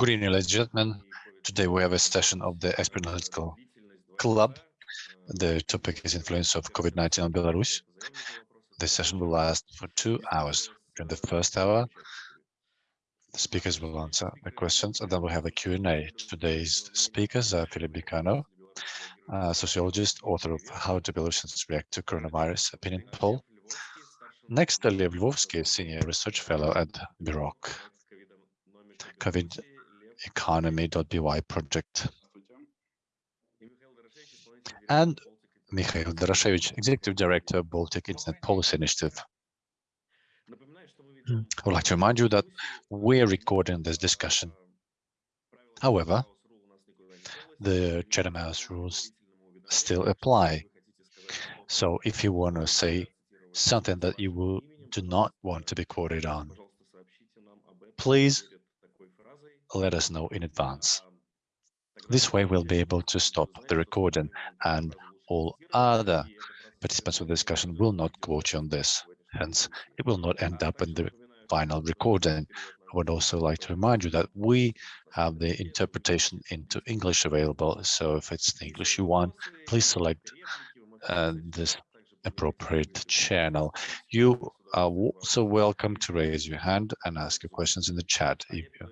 Good evening, ladies and gentlemen. Today we have a session of the Expert Analytical Club. The topic is influence of COVID-19 on Belarus. The session will last for two hours. During the first hour, the speakers will answer the questions, and then we'll have a Q&A. Today's speakers are Philip Bikanov, a sociologist, author of How do Belarusians React to Coronavirus Opinion Poll. Next, Lev Lvovsky, Senior Research Fellow at BEROC, COVID economy.by project. And Mikhail Doroshevich, Executive Director of Baltic Internet Policy Initiative. Hmm. I would like to remind you that we're recording this discussion. However, the Chatham House rules still apply. So if you want to say something that you will, do not want to be quoted on, please let us know in advance. This way we'll be able to stop the recording and all other participants of the discussion will not quote you on this. Hence, it will not end up in the final recording. I would also like to remind you that we have the interpretation into English available. So if it's the English you want, please select uh, this appropriate channel. You are also welcome to raise your hand and ask your questions in the chat if you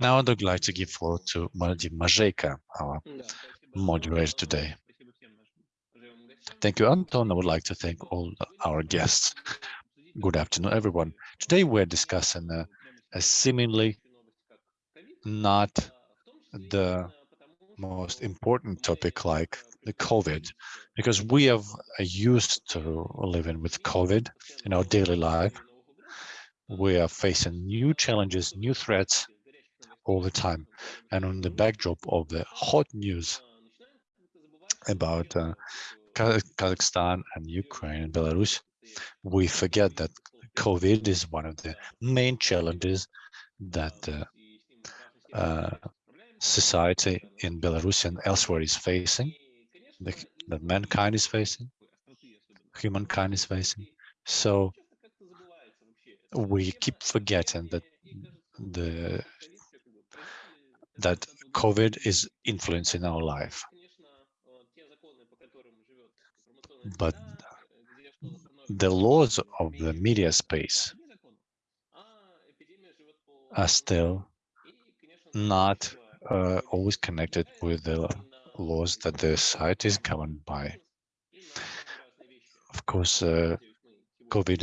now I'd like to give floor to Vadim Mazejka, our moderator today. Thank you, Anton. I would like to thank all our guests. Good afternoon, everyone. Today we're discussing a, a seemingly not the most important topic like the COVID, because we have used to living with COVID in our daily life. We are facing new challenges, new threats, all the time. And on the backdrop of the hot news about uh, Kazakhstan and Ukraine and Belarus, we forget that COVID is one of the main challenges that uh, uh, society in Belarus and elsewhere is facing, that mankind is facing, humankind is facing. So we keep forgetting that the that COVID is influencing our life. But the laws of the media space are still not uh, always connected with the laws that the society is governed by. Of course, uh, COVID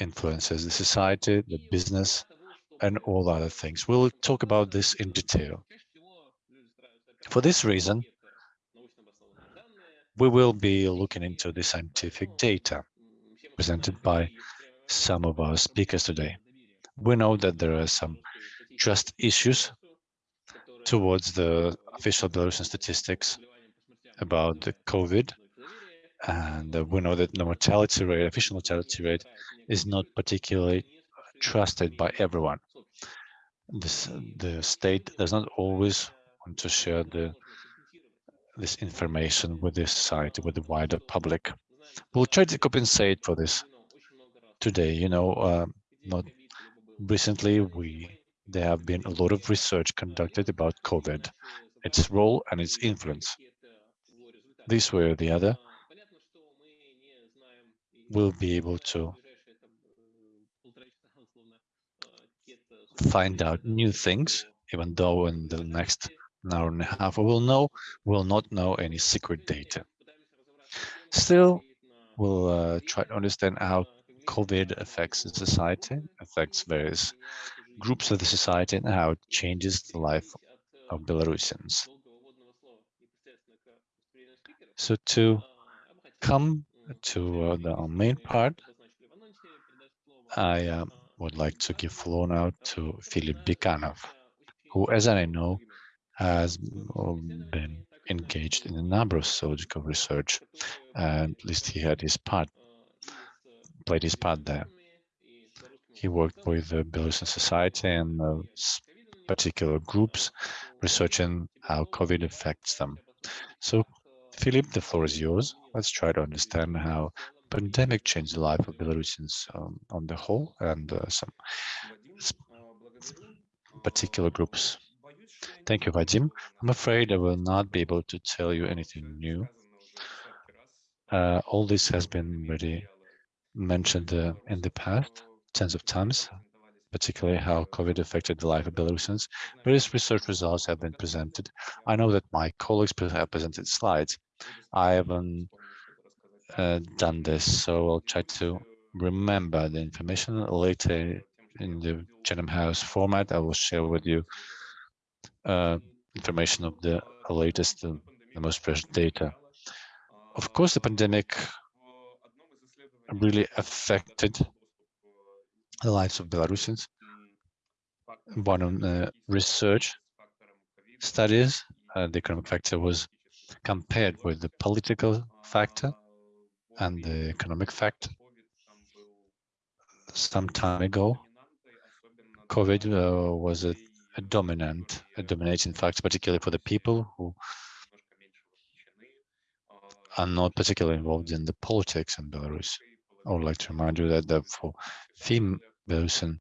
influences the society, the business, and all other things. We'll talk about this in detail. For this reason, we will be looking into the scientific data presented by some of our speakers today. We know that there are some trust issues towards the official Belarusian statistics about the COVID. And we know that the mortality rate, official mortality rate, is not particularly trusted by everyone this the state does not always want to share the this information with the society, with the wider public. We'll try to compensate for this today. You know, uh, not recently we there have been a lot of research conducted about COVID, its role and its influence. This way or the other, we'll be able to find out new things, even though in the next hour and a half we will know, we'll not know any secret data. Still, we'll uh, try to understand how COVID affects the society, affects various groups of the society, and how it changes the life of Belarusians. So to come to uh, the main part, I um, would like to give floor now to Philip Bikanov, who, as I know, has been engaged in a number of sociological research, and at least he had his part, played his part there. He worked with the Belarusian society and particular groups, researching how COVID affects them. So, Philip, the floor is yours. Let's try to understand how pandemic changed the life of Belarusians um, on the whole and uh, some particular groups. Thank you, Vadim. I'm afraid I will not be able to tell you anything new. Uh, all this has been already mentioned uh, in the past tens of times, particularly how COVID affected the life of Belarusians. Various research results have been presented. I know that my colleagues have presented slides. I haven't uh, done this, so I'll try to remember the information later in the Chatham House format. I will share with you uh, information of the latest, uh, the most fresh data. Of course, the pandemic really affected the lives of Belarusians. One the research studies, uh, the economic factor was compared with the political factor and the economic fact. Some time ago, COVID uh, was a, a, dominant, a dominating factor, particularly for the people who are not particularly involved in the politics in Belarus. I would like to remind you that, that for females and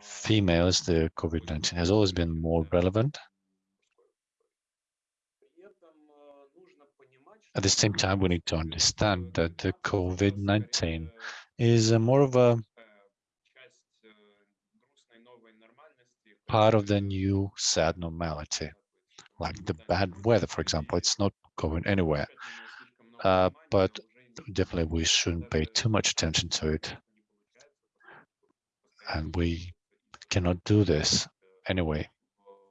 females, the COVID-19 has always been more relevant. At the same time, we need to understand that the COVID-19 is more of a part of the new sad normality, like the bad weather, for example. It's not going anywhere. Uh, but definitely we shouldn't pay too much attention to it. And we cannot do this anyway,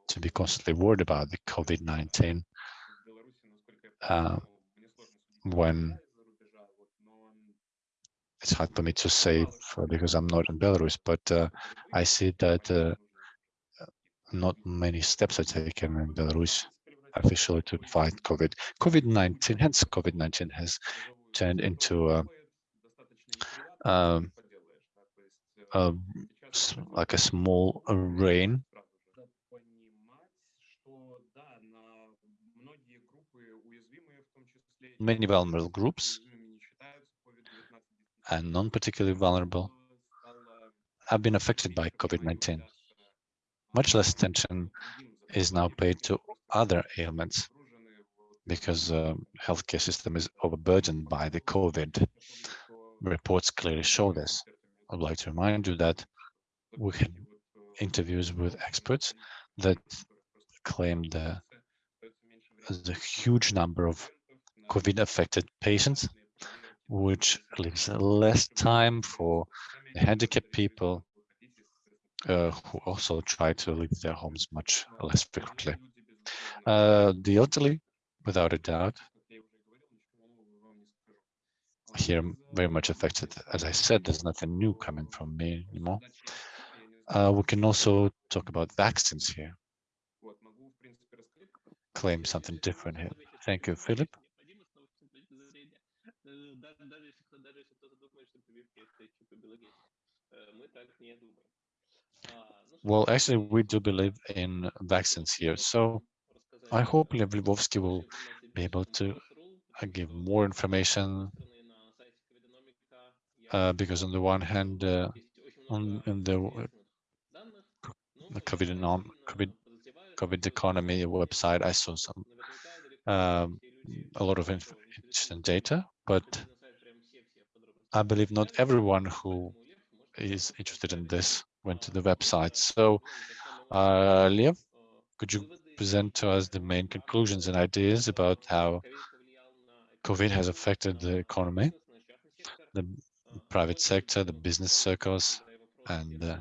to be constantly worried about the COVID-19 uh, when it's hard for me to say because I'm not in Belarus, but uh, I see that uh, not many steps are taken in Belarus officially to fight COVID. COVID-19, hence COVID-19 has turned into a, um, a, like a small rain. Many vulnerable groups and non-particularly vulnerable have been affected by COVID-19. Much less attention is now paid to other ailments because the uh, healthcare system is overburdened by the COVID. Reports clearly show this. I'd like to remind you that we had interviews with experts that claimed the, the huge number of COVID-affected patients, which leaves less time for handicapped people uh, who also try to leave their homes much less frequently. Uh, the elderly without a doubt. Here, very much affected. As I said, there's nothing new coming from me anymore. Uh, we can also talk about vaccines here. Claim something different here. Thank you, Philip. Well, actually, we do believe in vaccines here. So I hope Lev Lvovsky will be able to uh, give more information uh, because on the one hand, uh, on in the, the COVID, COVID, COVID economy website, I saw some um, a lot of interesting data, but I believe not everyone who is interested in this went to the website. So, uh, Lev, could you present to us the main conclusions and ideas about how COVID has affected the economy, the private sector, the business circles, and uh,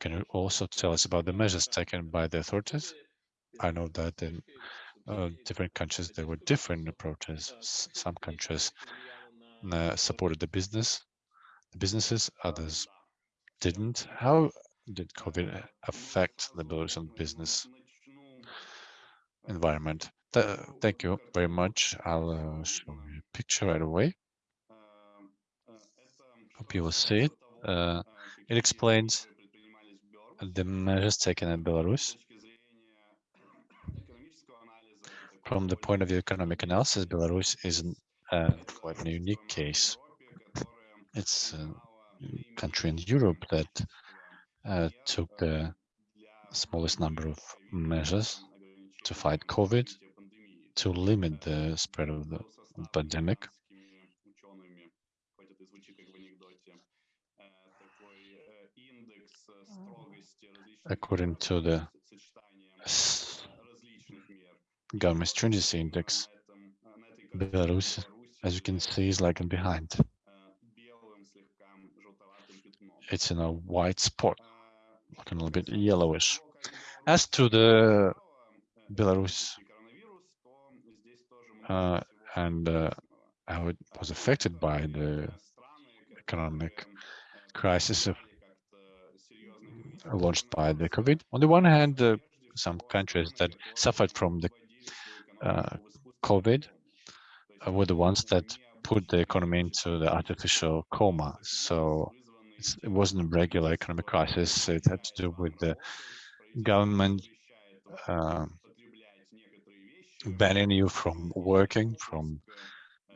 can you also tell us about the measures taken by the authorities? I know that in uh, different countries there were different approaches. Some countries uh, supported the business, businesses, others didn't. How did COVID affect the Belarusian business environment? Th thank you very much. I'll uh, show you a picture right away. Hope you will see it. Uh, it explains the measures taken in Belarus. From the point of view economic analysis, Belarus is uh, quite a unique case. It's a country in Europe that uh, took the smallest number of measures to fight COVID, to limit the spread of the pandemic. According to the government stringency index, Belarus, as you can see, is lagging behind. It's in a white spot, looking a little bit yellowish. As to the Belarus uh, and uh, how it was affected by the economic crisis of, launched by the COVID. On the one hand, uh, some countries that suffered from the uh, COVID uh, were the ones that put the economy into the artificial coma. So it wasn't a regular economic crisis. It had to do with the government uh, banning you from working, from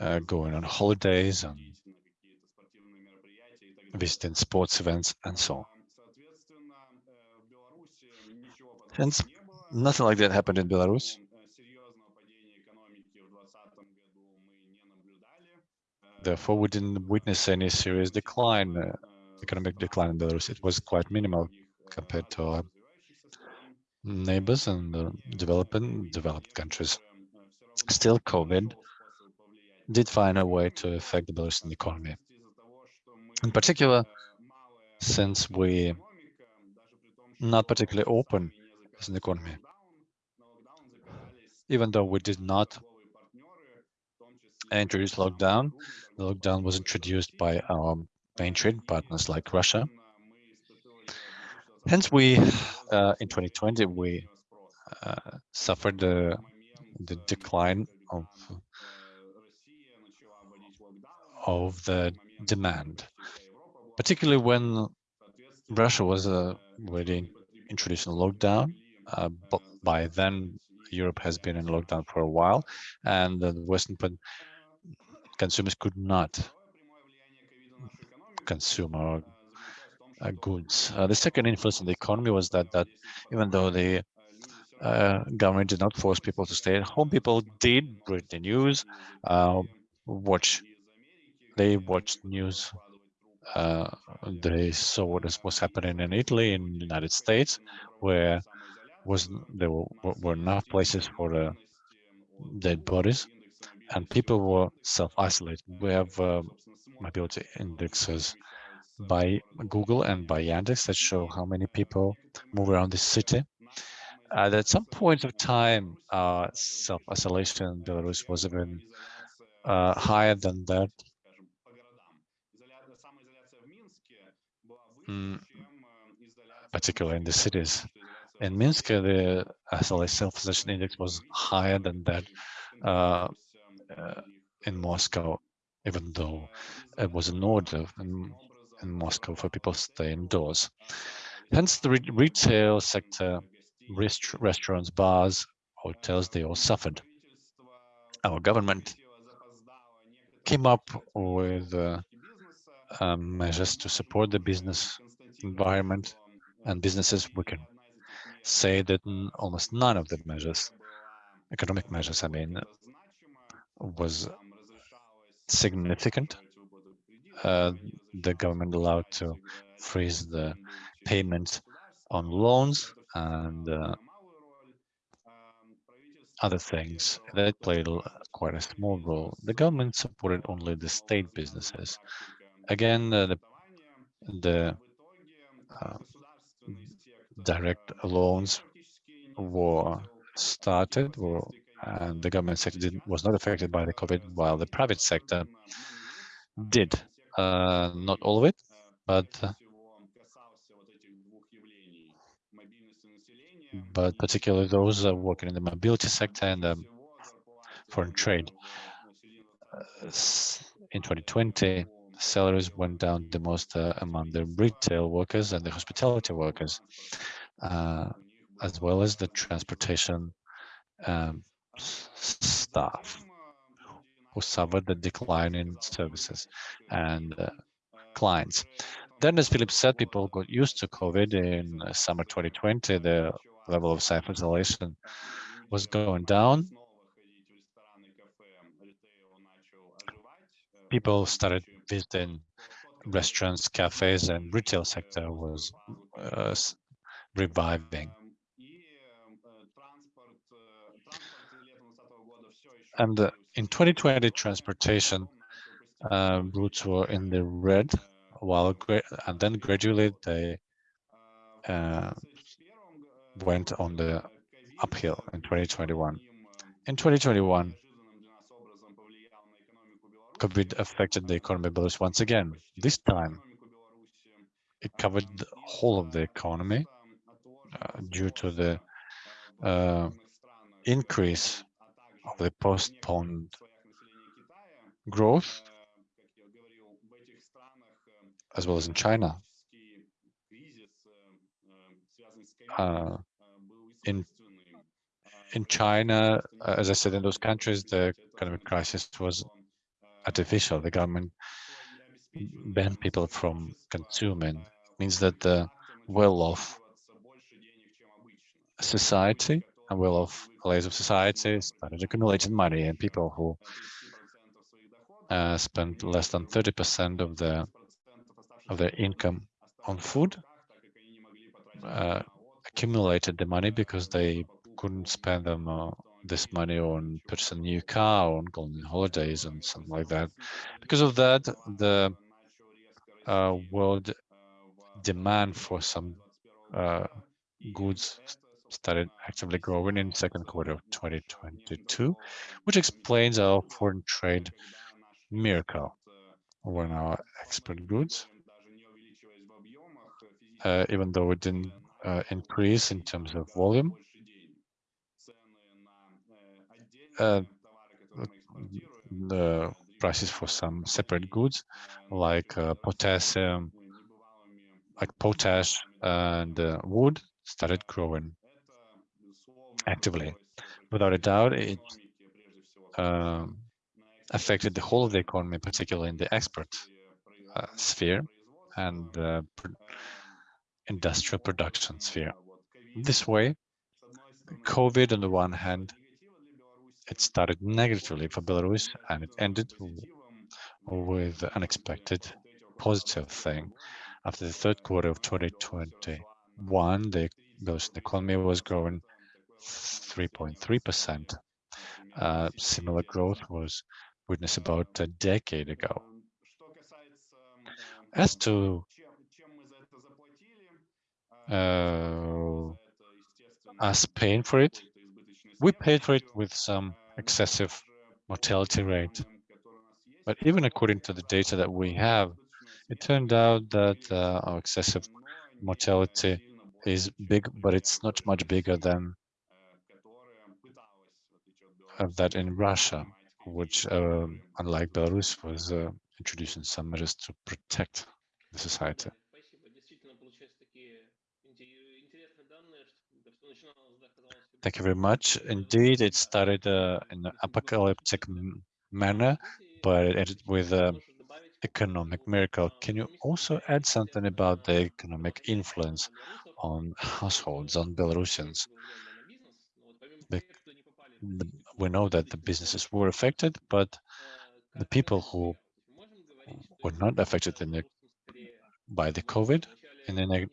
uh, going on holidays and visiting sports events and so on. Hence, nothing like that happened in Belarus. Therefore, we didn't witness any serious decline, uh, economic decline in Belarus. It was quite minimal compared to our neighbors and uh, developing developed countries. Still, COVID did find a way to affect the Belarusian economy. In particular, since we not particularly open as an economy, even though we did not introduce lockdown, the lockdown was introduced by our main trade partners like Russia. Hence, we uh, in 2020 we uh, suffered the the decline of of the demand, particularly when Russia was uh, already introducing lockdown. Uh, but by then, Europe has been in lockdown for a while, and the Western consumers could not consume our uh, goods. Uh, the second influence on the economy was that that even though the uh, government did not force people to stay at home, people did read the news, uh, watch. They watched news. Uh, they saw what was happening in Italy, in the United States, where was there were, were enough places for the dead bodies and people were self-isolated. We have uh, mobility indexes by Google and by Yandex that show how many people move around the city. And at some point of time, uh, self-isolation in Belarus was even uh, higher than that. Mm, particularly in the cities. In Minsk, the self-isolation index was higher than that uh, uh, in Moscow, even though it was an order in, in Moscow for people to stay indoors. Hence, the re retail sector, rest restaurants, bars, hotels, they all suffered. Our government came up with uh, um, measures to support the business environment and businesses. We can say that almost none of the measures, economic measures, I mean, was significant. Uh, the government allowed to freeze the payments on loans and uh, other things that played quite a small role. The government supported only the state businesses. Again, uh, the, the uh, direct loans were started, were and the government sector was not affected by the COVID, while the private sector did. Uh, not all of it, but uh, but particularly those working in the mobility sector and um, foreign trade. Uh, in 2020, salaries went down the most uh, among the retail workers and the hospitality workers, uh, as well as the transportation um, staff who suffered the decline in services and uh, clients. Then, as Philip said, people got used to COVID in summer 2020. The level of self-isolation was going down. People started visiting restaurants, cafes, and retail sector was uh, reviving. And in 2020, transportation uh, routes were in the red, while and then gradually they uh, went on the uphill in 2021. In 2021, COVID affected the economy of Belarus once again. This time, it covered the whole of the economy uh, due to the uh, increase of the postponed growth, as well as in China. Uh, in in China, uh, as I said, in those countries, the economic crisis was artificial. The government banned people from consuming. It means that the well-off society and well-off layers of society started accumulating money, and people who uh, spent less than 30% of their of their income on food uh, accumulated the money because they couldn't spend them uh, this money on purchasing a new car on going on holidays and something like that. Because of that, the uh, world demand for some uh, goods started actively growing in second quarter of 2022, which explains our foreign trade miracle. When our export goods, uh, even though it didn't uh, increase in terms of volume, uh, the prices for some separate goods like uh, potassium, like potash and uh, wood started growing actively. Without a doubt, it um, affected the whole of the economy, particularly in the export uh, sphere and the industrial production sphere. This way, COVID on the one hand it started negatively for Belarus and it ended with an unexpected positive thing. After the third quarter of 2021, the Belarusian economy was growing 3.3%. Uh, similar growth was witnessed about a decade ago. As to uh, us paying for it, we paid for it with some excessive mortality rate. But even according to the data that we have, it turned out that uh, our excessive mortality is big, but it's not much bigger than uh, that in Russia, which, um, unlike Belarus, was uh, introducing some measures to protect the society. Thank you very much. Indeed, it started uh, in an apocalyptic manner, but it ended with an economic miracle. Can you also add something about the economic influence on households, on Belarusians? The, the, we know that the businesses were affected, but the people who were not affected the, by the COVID in the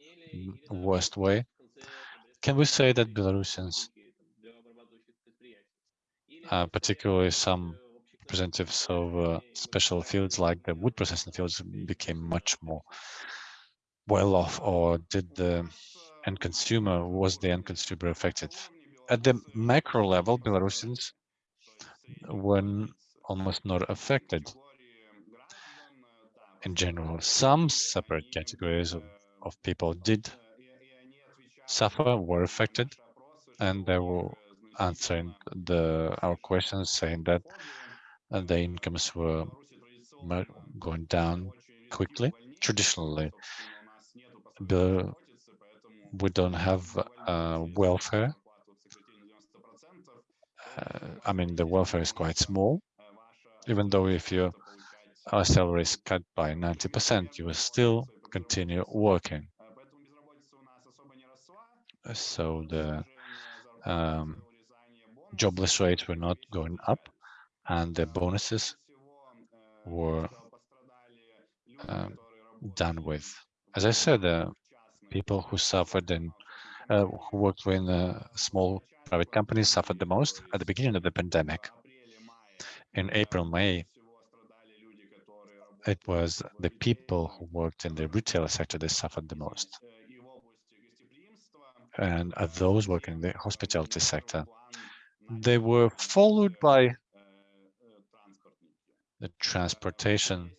worst way, can we say that Belarusians uh, particularly some representatives of uh, special fields like the wood processing fields became much more well off or did the end consumer, was the end consumer affected? At the macro level, Belarusians were almost not affected in general. Some separate categories of, of people did suffer, were affected, and they were answering the our questions, saying that uh, the incomes were going down quickly. Traditionally, the, we don't have uh, welfare. Uh, I mean, the welfare is quite small, even though if your salary is cut by 90%, you will still continue working. So the um, jobless rates were not going up and the bonuses were um, done with. As I said, uh, people who suffered and uh, who worked in uh, small private companies suffered the most at the beginning of the pandemic. In April, May, it was the people who worked in the retail sector that suffered the most. And those working in the hospitality sector, they were followed by the transportation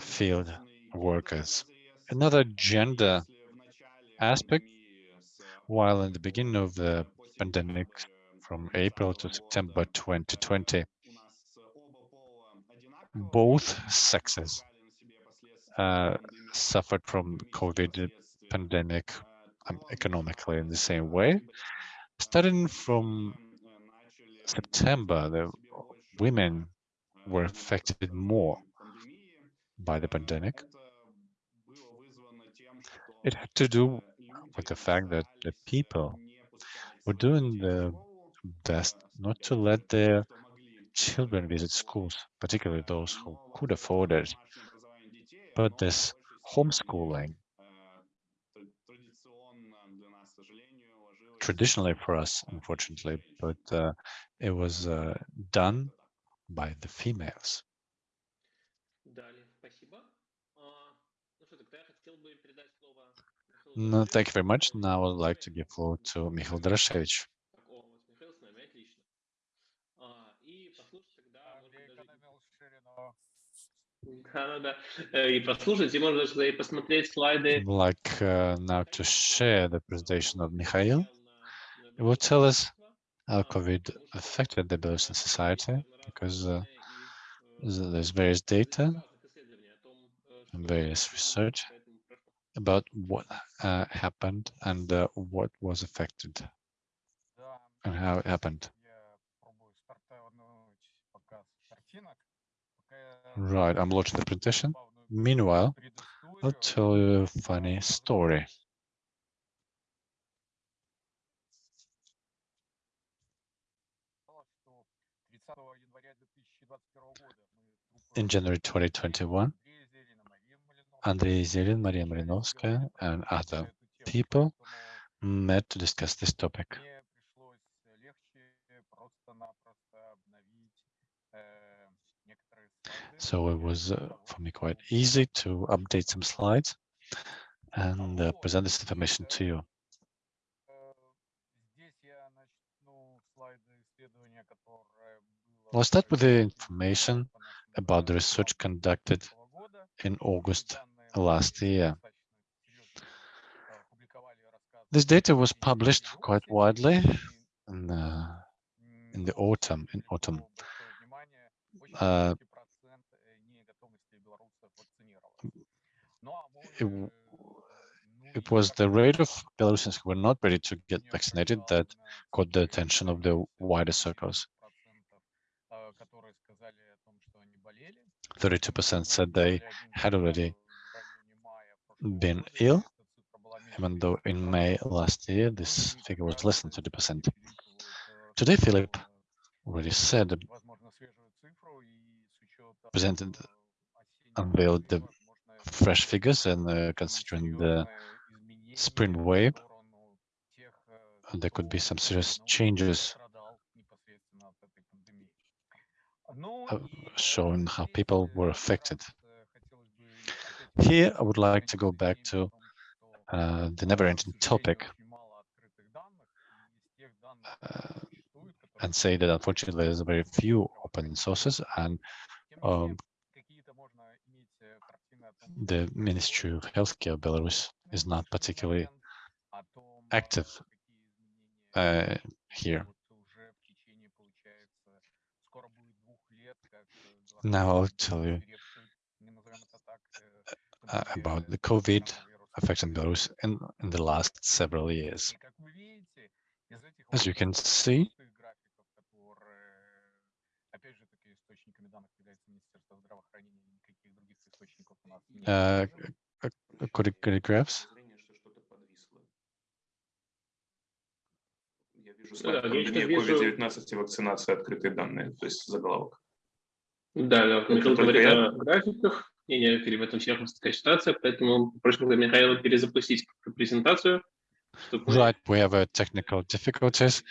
field workers. Another gender aspect, while in the beginning of the pandemic, from April to September 2020, both sexes uh, suffered from COVID pandemic um, economically in the same way. Starting from September, the women were affected more by the pandemic. It had to do with the fact that the people were doing the best not to let their children visit schools, particularly those who could afford it. But this homeschooling, traditionally for us, unfortunately, but uh, it was uh, done by the females. No, thank you very much. Now I would like to give floor to Mikhail Doroshevich. Like uh, now to share the presentation of Mikhail. It will tell us how COVID affected the Belarusian society because uh, there's various data and various research about what uh, happened and uh, what was affected and how it happened. Right, I'm launching the presentation. Meanwhile, I'll tell you a funny story. In January 2021, Andrei Zelin, Maria Marinovskaya, and other people met to discuss this topic. So it was uh, for me quite easy to update some slides and uh, present this information to you. I'll start with the information about the research conducted in August last year. This data was published quite widely in, uh, in the autumn. In autumn, uh, it, it was the rate of Belarusians who were not ready to get vaccinated that caught the attention of the wider circles. 32% said they had already been ill, even though in May last year this figure was less than 30%. Today, Philip already said, presented, unveiled the fresh figures and uh, considering the spring wave, there could be some serious changes uh, showing how people were affected. Here, I would like to go back to uh, the never-ending topic uh, and say that unfortunately there's very few open sources and um, the Ministry of Healthcare Belarus is not particularly active uh, here. Now I'll tell you about the COVID affecting Belarus in, in the last several years. As you can see, uh, Could could graphs? Я вижу Да, пандемия вижу- COVID-19 и вакцинация, открытые данные, то есть заголовок. Да, да, только говорит о графиках. Не, не, в этом такая ситуация, поэтому просим Михаила перезапустить презентацию. чтобы Right, we have uh, technical difficulties.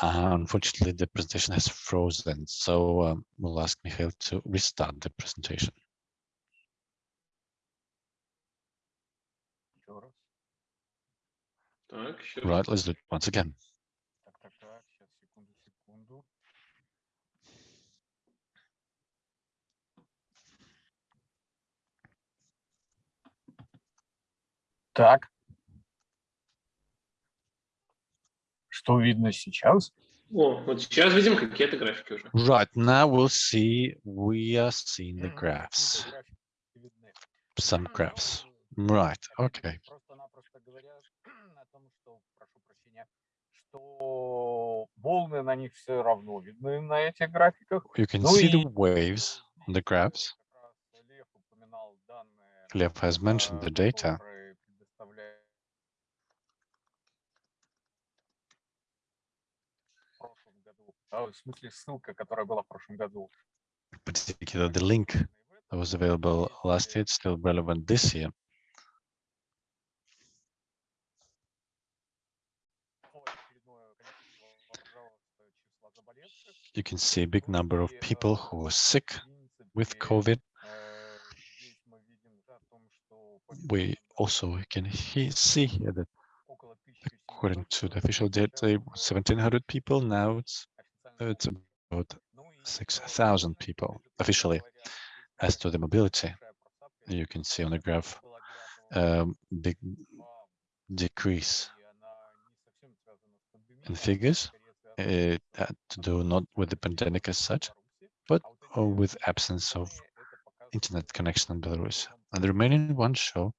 Uh, unfortunately, the presentation has frozen, so um, we'll ask Mikhail to restart the presentation. Right, let's do it once again. Так, так, так, сейчас, секунду, секунду. Так. Что видно сейчас? О, вот сейчас видим какие-то графики уже. Right, now we'll see, we are seeing the graphs, видны. some Ну, graphs. э, Right, okay. Просто-напросто говорят о том, что, прошу прощения, что волны на них все равно видны на этих графиках. You can Ну see the waves on the graphs. Лев has mentioned the data. прошлом году. А, в смысле, ссылка, которая была в прошлом году. particularly the link that was available last year, it's still relevant this year. Ну, очередное количество, пожалуйста, числа заболевших. You can see a big number of И, people э, who were sick в with принципе, COVID. э, здесь мы видим о том, что по We официальным also данным can he see here that около according 1700 to the человек official data, it was 1700 people. Now it's официально it's about 6,000 people officially. As to the mobility, you can see on the graph um, the decrease in figures. It had uh, uh, to do not with the pandemic as such, but with absence of internet connection in Belarus. And the remaining ones show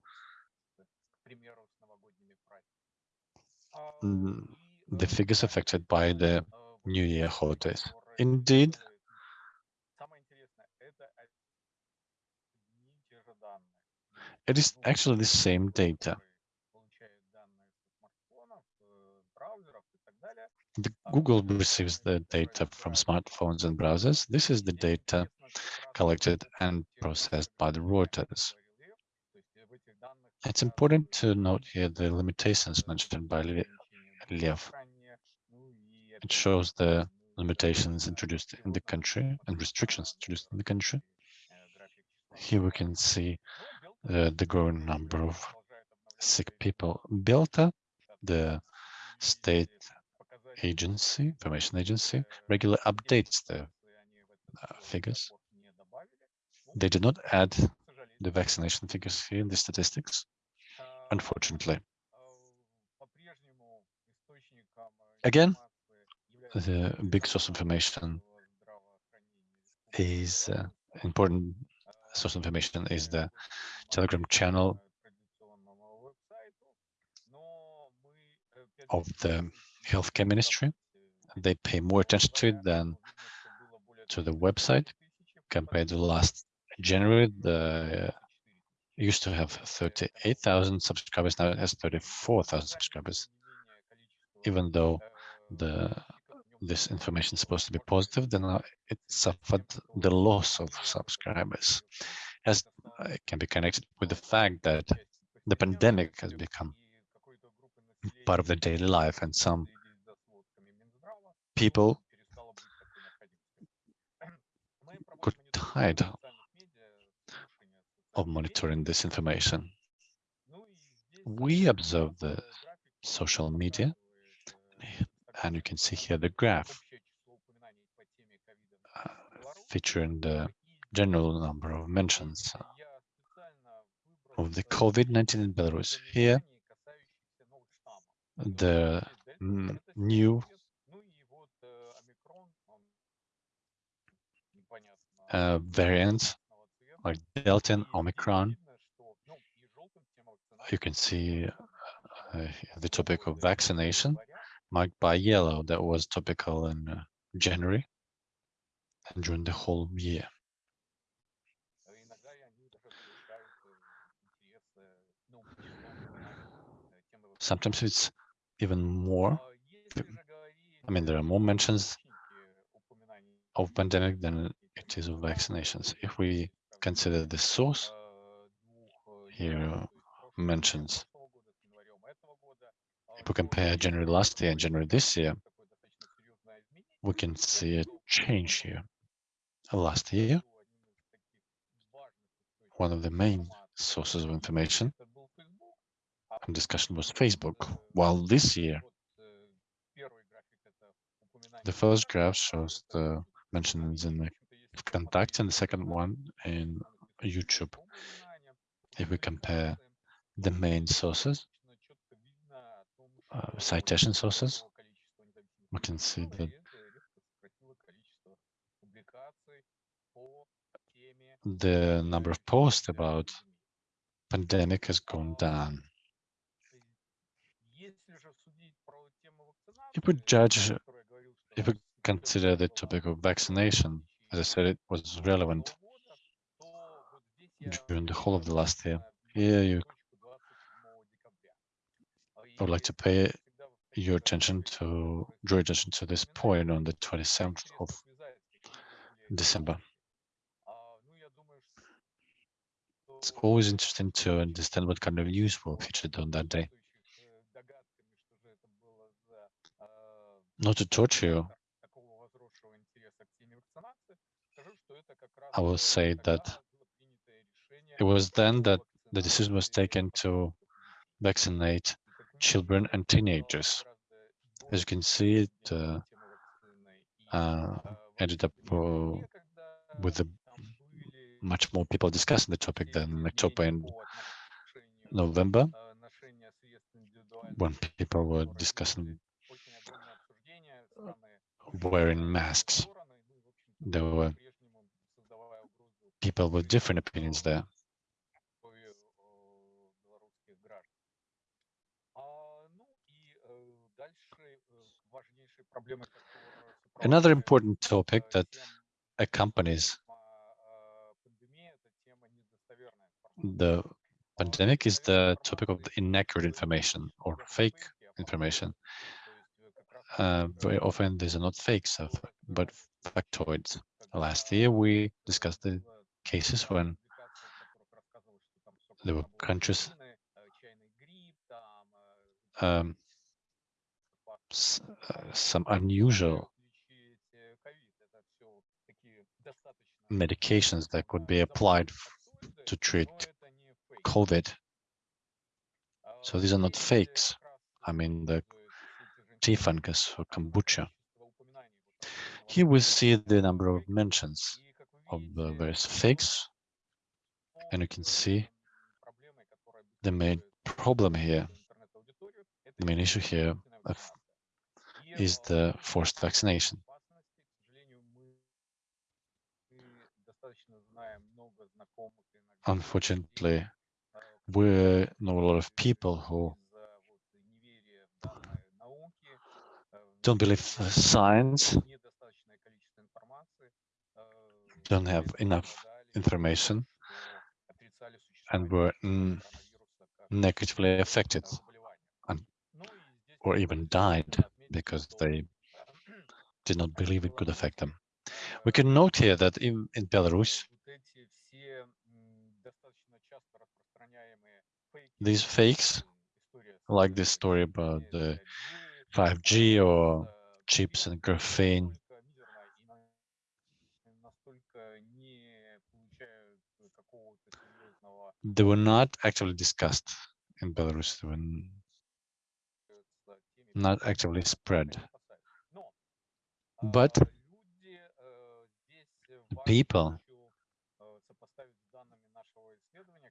mm, the figures affected by the New Year holidays. Indeed, it is actually the same data. The Google receives the data from smartphones and browsers. This is the data collected and processed by the Reuters. It's important to note here the limitations mentioned by Lev. It shows the limitations introduced in the country and restrictions introduced in the country. Here we can see uh, the growing number of sick people. BELTA, the state agency, information agency, regularly updates the uh, figures. They did not add the vaccination figures here in the statistics, unfortunately. Again, the big source of information is uh, important source of information is the telegram channel of the healthcare ministry they pay more attention to it than to the website compared to last January. The uh, used to have 38,000 subscribers, now it has 34,000 subscribers, even though the this information is supposed to be positive, then uh, it suffered the loss of subscribers. As uh, it can be connected with the fact that the pandemic has become part of the daily life and some people got tired of monitoring this information. We observe the social media, and you can see here the graph uh, featuring the general number of mentions uh, of the COVID-19 in Belarus. Here, the new uh, variants like Delta and Omicron. You can see uh, the topic of vaccination marked by yellow that was topical in uh, January and during the whole year. Sometimes it's even more. I mean, there are more mentions of pandemic than it is of vaccinations. If we consider the source here mentions, if we compare January last year and January this year, we can see a change here. Uh, last year, one of the main sources of information and discussion was Facebook, while this year, the first graph shows the mentions in the contact and the second one in YouTube. If we compare the main sources, uh, citation sources, we can see that the number of posts about pandemic has gone down. If we judge, if we consider the topic of vaccination, as I said, it was relevant during the whole of the last year. Here, you I would like to pay your attention to draw attention to this point on the 27th of December. It's always interesting to understand what kind of news were featured on that day. Not to torture you, I will say that it was then that the decision was taken to vaccinate children and teenagers. As you can see, it uh, uh, ended up uh, with much more people discussing the topic than October and November, when people were discussing wearing masks. There were people with different opinions there. Another important topic that accompanies the pandemic is the topic of the inaccurate information or fake information. Uh, very often these are not fakes, of, but factoids. Last year we discussed the cases when there were countries um, uh, Э, some unusual medications that could be applied to treat COVID. So these are not fakes. I mean, the tea fungus or kombucha. Here we see the number of mentions of the various fakes, and you can see the main problem here, the main issue here is the forced vaccination. Unfortunately, we know a lot of people who don't believe science, don't have enough information, and were negatively affected or even died because they did not believe it could affect them. We can note here that in, in Belarus, these fakes, like this story about the 5G or chips and graphene, they were not actually discussed in Belarus. They were not actively spread. But people,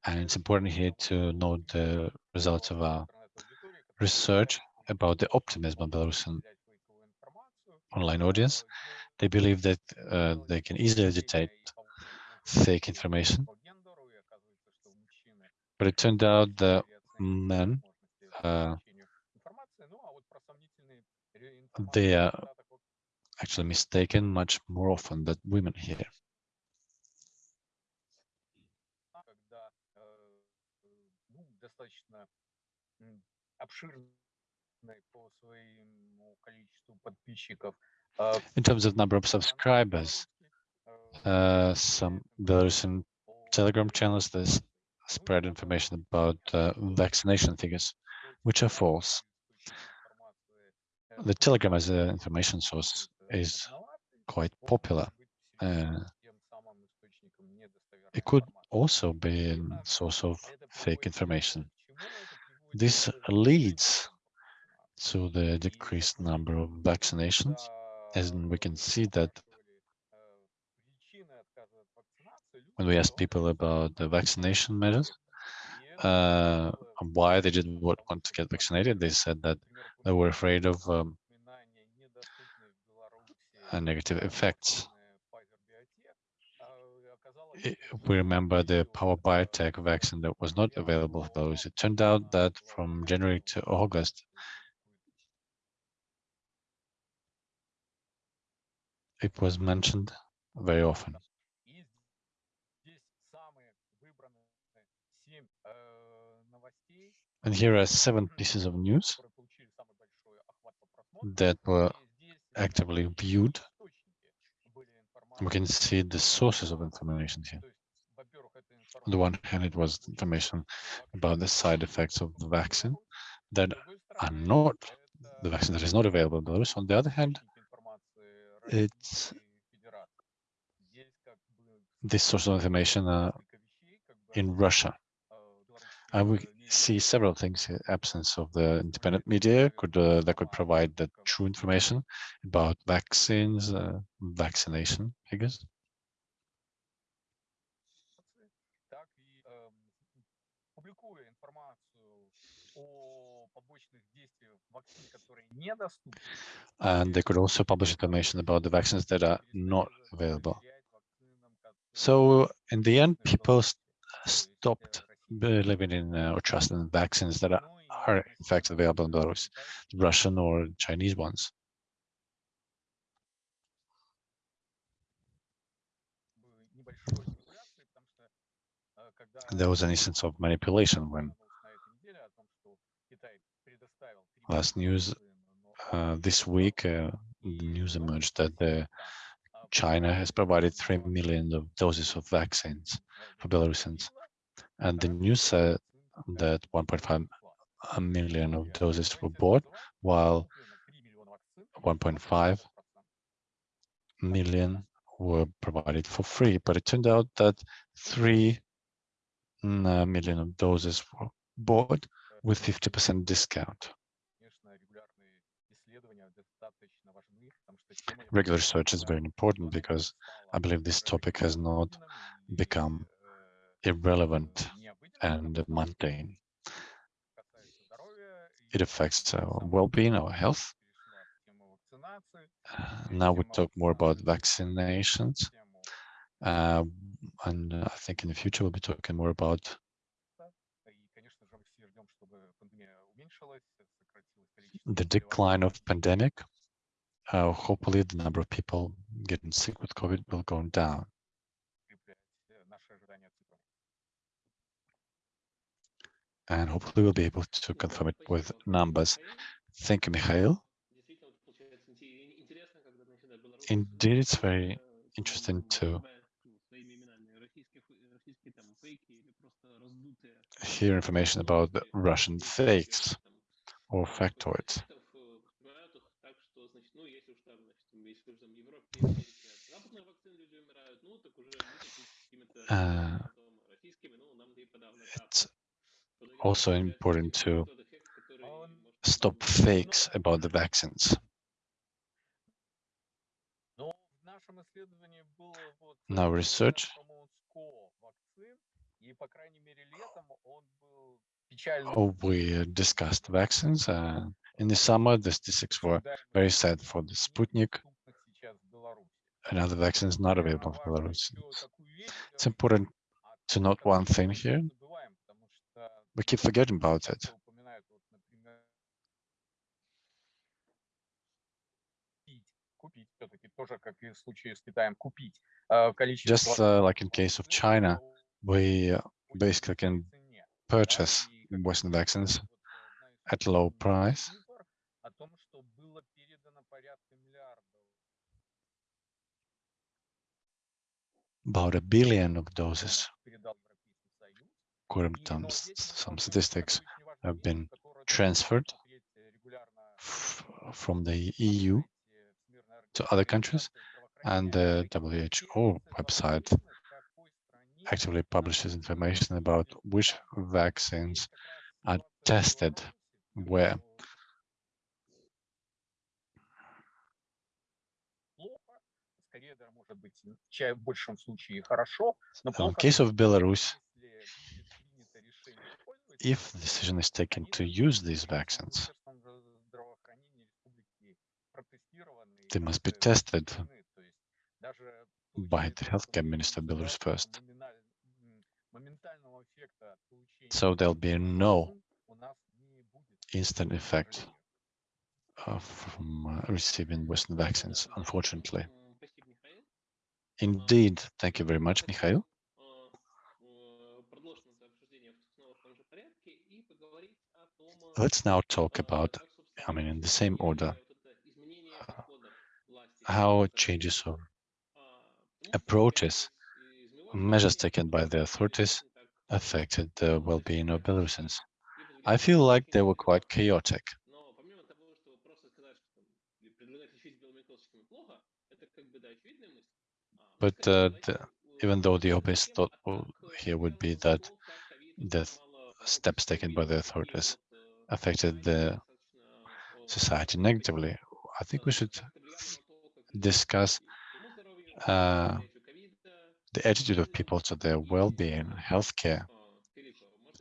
and it's important here to note the results of our research about the optimism of Belarusian online audience. They believe that uh, they can easily detect fake information. But it turned out that men, uh, they are actually mistaken much more often than women here. In terms of number of subscribers, uh, some Belarusian Telegram channels that spread information about uh, vaccination figures, which are false. The Telegram as an information source is quite popular. Uh, it could also be a source of fake information. This leads to the decreased number of vaccinations, as we can see that when we asked people about the vaccination measures, uh, why they didn't want to get vaccinated, they said that they were afraid of um, uh, negative effects. We remember the Power Biotech vaccine that was not available for those. It turned out that from January to August, it was mentioned very often. And here are seven pieces of news that were actively viewed. We can see the sources of information here. On the one hand, it was information about the side effects of the vaccine that are not the vaccine that is not available in Belarus. On the other hand, it's this source of information uh, in Russia. We, see several things. Uh, absence of the independent media could uh, that could provide the true information about vaccines, uh, vaccination guess, And they could also publish information about the vaccines that are not available. So in the end, people st stopped believing in uh, or trusting in vaccines that are, are in fact available in Belarus, Russian or Chinese ones. There was an instance of manipulation when last news uh, this week uh, news emerged that the China has provided 3 million of doses of vaccines for Belarusians. And the news said that 1.5 million of doses were bought, while 1.5 million were provided for free. But it turned out that 3 mm, uh, million of doses were bought with 50% discount. Regular research is very important because I believe this topic has not become irrelevant and mundane. It affects our well-being, our health. Uh, now we talk more about vaccinations, uh, and I think in the future we'll be talking more about the decline of pandemic. Uh, hopefully, the number of people getting sick with COVID will go down. And hopefully we'll be able to confirm it with numbers. Thank you, Mikhail. Indeed, it's very interesting to hear information about the Russian fakes or factoids. Uh, it's also important to stop fakes about the vaccines. Now research Oh, we discussed vaccines. Uh, in the summer, the statistics were very sad for the Sputnik and other vaccines not available for Belarus. It's important to note one thing here. We keep forgetting about it. Just uh, like in case of China, we basically can purchase Western vaccines at low price. About a billion of doses according some statistics, have been transferred from the EU to other countries, and the WHO website actively publishes information about which vaccines are tested where. In case of Belarus, if the decision is taken to use these vaccines, they must be tested by the healthcare minister of Belarus first. So there'll be no instant effect uh, from uh, receiving Western vaccines, unfortunately. Indeed. Thank you very much, Mikhail. Let's now talk about, I mean, in the same order, uh, how changes or approaches, measures taken by the authorities affected the well-being of Belarusians. I feel like they were quite chaotic. But uh, the, even though the obvious thought here would be that the steps taken by the authorities affected the society negatively. I think we should discuss uh, the attitude of people to their well-being, healthcare,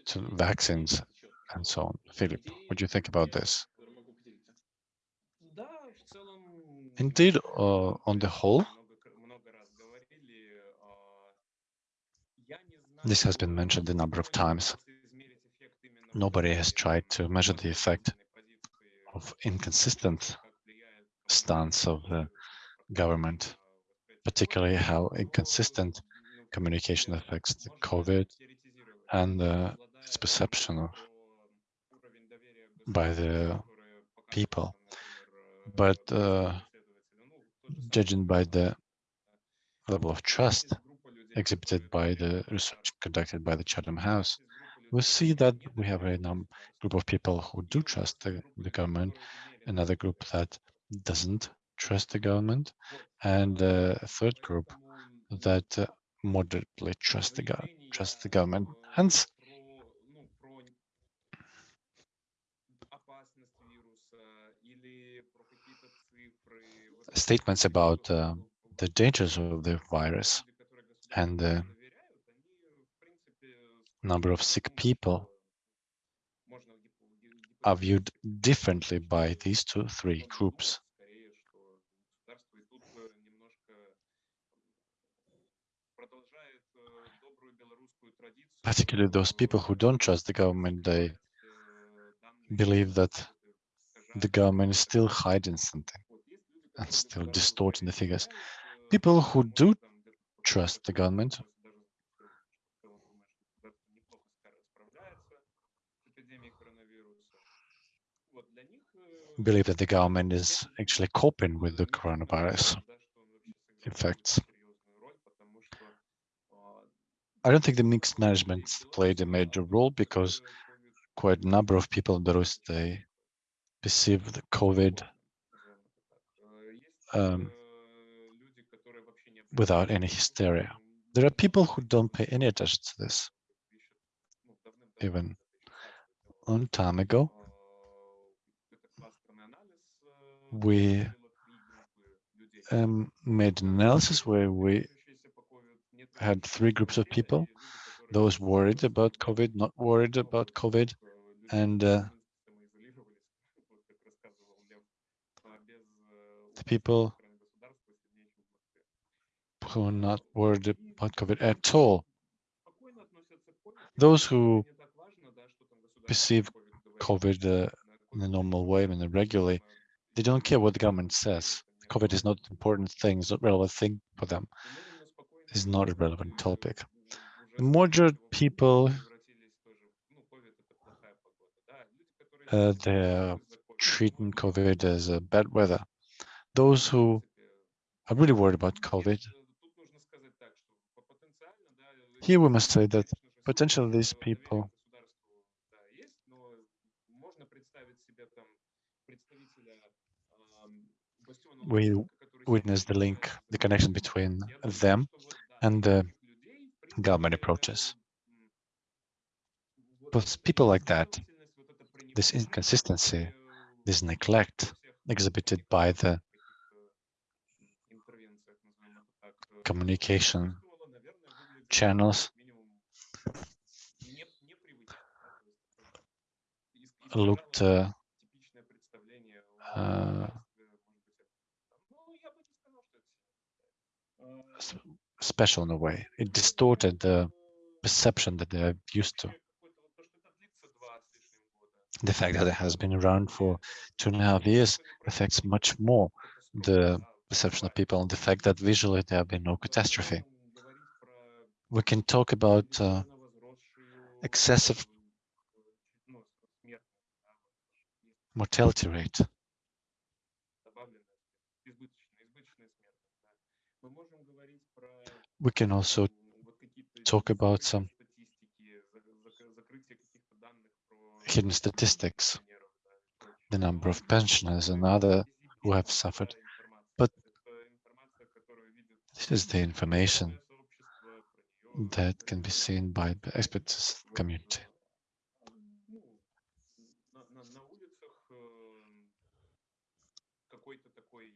to vaccines, and so on. Philip, what do you think about this? Indeed, uh, on the whole, this has been mentioned a number of times. Nobody has tried to measure the effect of inconsistent stance of the government, particularly how inconsistent communication affects the COVID and uh, its perception of by the people. But uh, judging by the level of trust exhibited by the research conducted by the Chatham House, we see that we have a group of people who do trust the, the government, another group that doesn't trust the government, and a third group that uh, moderately trust the, trust the government. Hence, statements about uh, the dangers of the virus and the number of sick people are viewed differently by these two, three groups. Particularly those people who don't trust the government, they believe that the government is still hiding something and still distorting the figures. People who do trust the government believe that the government is actually coping with the coronavirus effects. I don't think the mixed management played a major role because quite a number of people in Belarus, they perceived the COVID um, without any hysteria. There are people who don't pay any attention to this. Even a long time ago, we um, made an analysis where we had three groups of people, those worried about COVID, not worried about COVID, and uh, the people who are not worried about COVID at all. Those who perceive COVID uh, in a normal way, in a regularly, they don't care what the government says. COVID is not an important thing, it's not a relevant thing for them. It's not a relevant topic. The moderate people uh, they're treating COVID as a bad weather. Those who are really worried about COVID, here we must say that potentially these people we witness the link, the connection between them and the government approaches. But people like that, this inconsistency, this neglect exhibited by the communication channels looked uh, uh, special in a way. It distorted the perception that they're used to. The fact that it has been around for two and a half years affects much more the perception of people and the fact that visually there have been no catastrophe. We can talk about uh, excessive mortality rate. We can also talk about some hidden statistics, the number of pensioners and other who have suffered. But this is the information that can be seen by the experts community.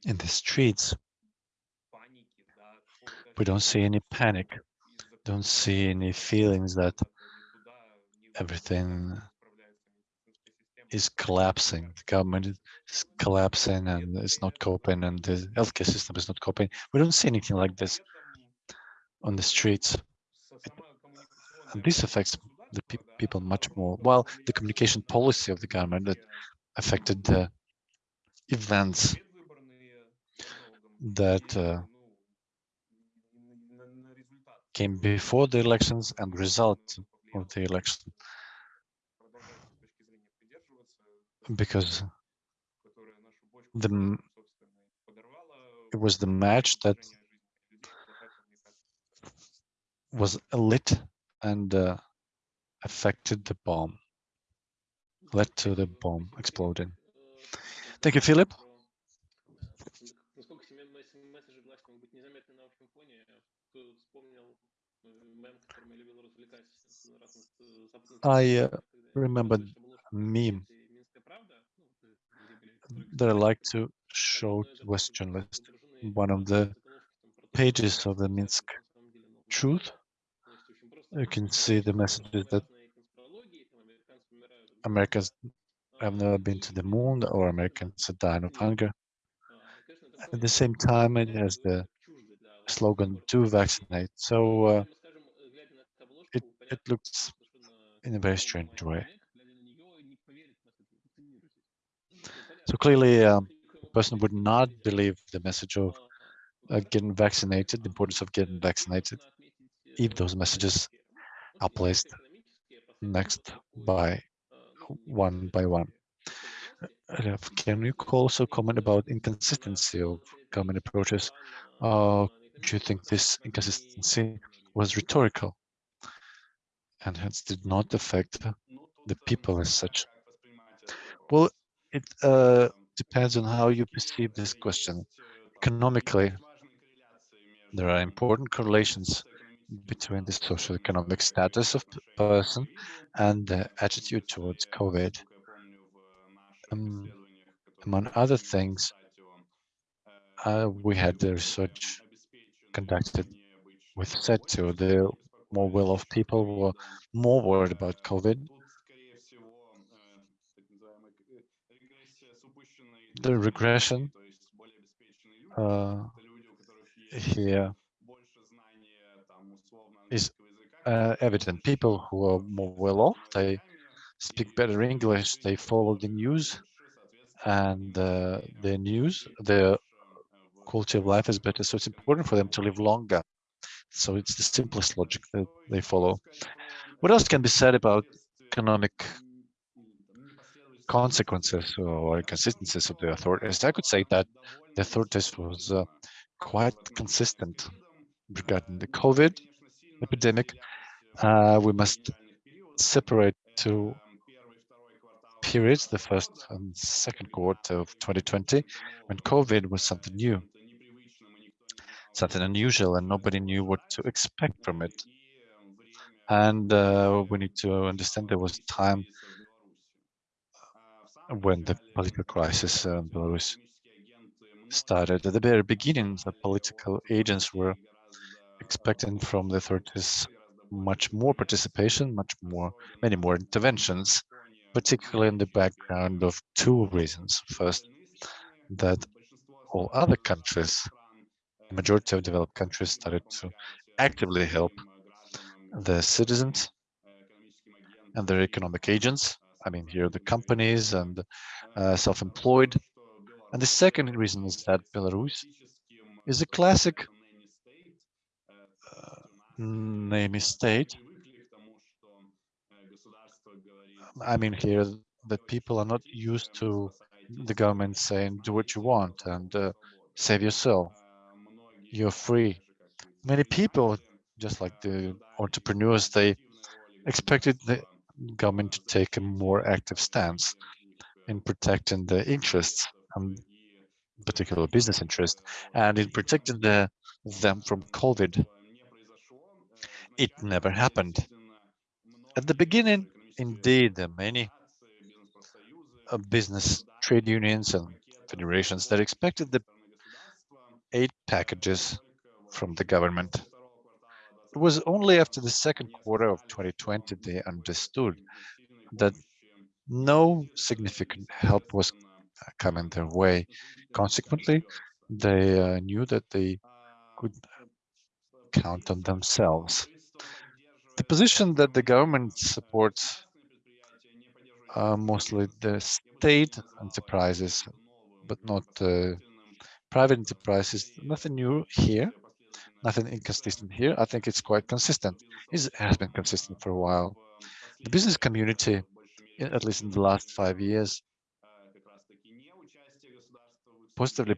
In the streets, we don't see any panic, don't see any feelings that everything is collapsing. The government is collapsing and it's not coping and the healthcare system is not coping. We don't see anything like this on the streets. And this affects the pe people much more. While the communication policy of the government that affected the events that uh, came before the elections and result of the election. Because the it was the match that was lit and uh, affected the bomb, led to the bomb exploding. Thank you, Philip. I remember meme that I like to show to Western list, one of the pages of the Minsk Truth. You can see the messages that Americans have never been to the moon or Americans are dying of hunger. At the same time, it has the slogan to vaccinate. So uh, it looks in a very strange way. So clearly, um, a person would not believe the message of uh, getting vaccinated, the importance of getting vaccinated, if those messages are placed next by one by one. Uh, can you also comment about inconsistency of government approaches? Uh, do you think this inconsistency was rhetorical? And hence did not affect the people as such? Well, it uh, depends on how you perceive this question. Economically, there are important correlations between the socioeconomic status of person and the attitude towards COVID. Um, among other things, uh, we had the research conducted with SETU, the more well-off people were more worried about COVID. The regression uh, here is uh, evident. People who are more well-off, they speak better English, they follow the news, and uh, their news, their quality of life is better. So it's important for them to live longer. So it's the simplest logic that they follow. What else can be said about economic consequences or inconsistencies of the authorities, I could say that the authorities was uh, quite consistent regarding the COVID epidemic. Uh, we must separate two periods, the first and second quarter of 2020, when COVID was something new, something unusual, and nobody knew what to expect from it. And uh, we need to understand there was time when the political crisis in Belarus started. At the very beginning, the political agents were expecting from the authorities much more participation, much more, many more interventions, particularly in the background of two reasons. First, that all other countries, majority of developed countries started to actively help the citizens and their economic agents. I mean, here the companies and uh, self-employed. And the second reason is that Belarus is a classic uh, nanny state. I mean, here that people are not used to the government saying, do what you want and uh, save yourself. You're free. Many people, just like the entrepreneurs, they expected the government to take a more active stance in protecting the interests, and particular business interest, and in protecting the, them from COVID. It never happened. At the beginning, indeed, many uh, business trade unions and federations that expected the aid packages from the government. It was only after the second quarter of 2020 they understood that no significant help was coming their way. Consequently, they uh, knew that they could count on themselves. The position that the government supports uh, mostly the state enterprises, but not uh, private enterprises, nothing new here nothing inconsistent here. I think it's quite consistent. It has been consistent for a while. The business community, at least in the last five years, positively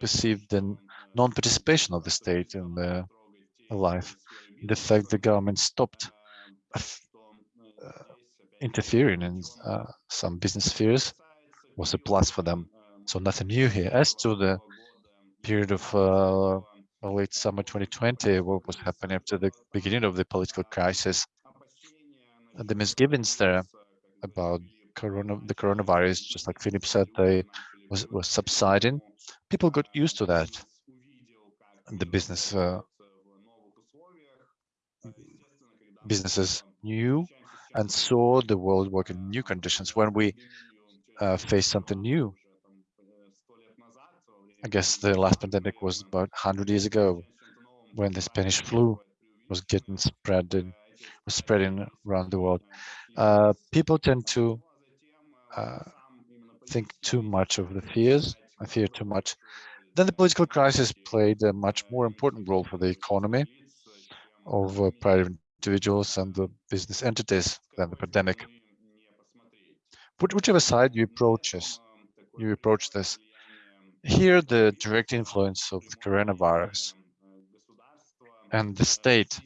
perceived the non-participation of the state in the life. The fact the government stopped uh, interfering in uh, some business spheres was a plus for them. So nothing new here. As to the period of uh, late summer 2020, what was happening after the beginning of the political crisis. The misgivings there about corona, the coronavirus, just like Philip said, they was, was subsiding. People got used to that. And the business uh, businesses knew and saw the world work in new conditions. When we uh, face something new, I guess the last pandemic was about 100 years ago when the Spanish flu was getting spread in, was spreading around the world. Uh, people tend to uh, think too much of the fears, I fear too much. Then the political crisis played a much more important role for the economy of uh, private individuals and the business entities than the pandemic. But whichever side you approach this, you approach this, here, the direct influence of the coronavirus and the state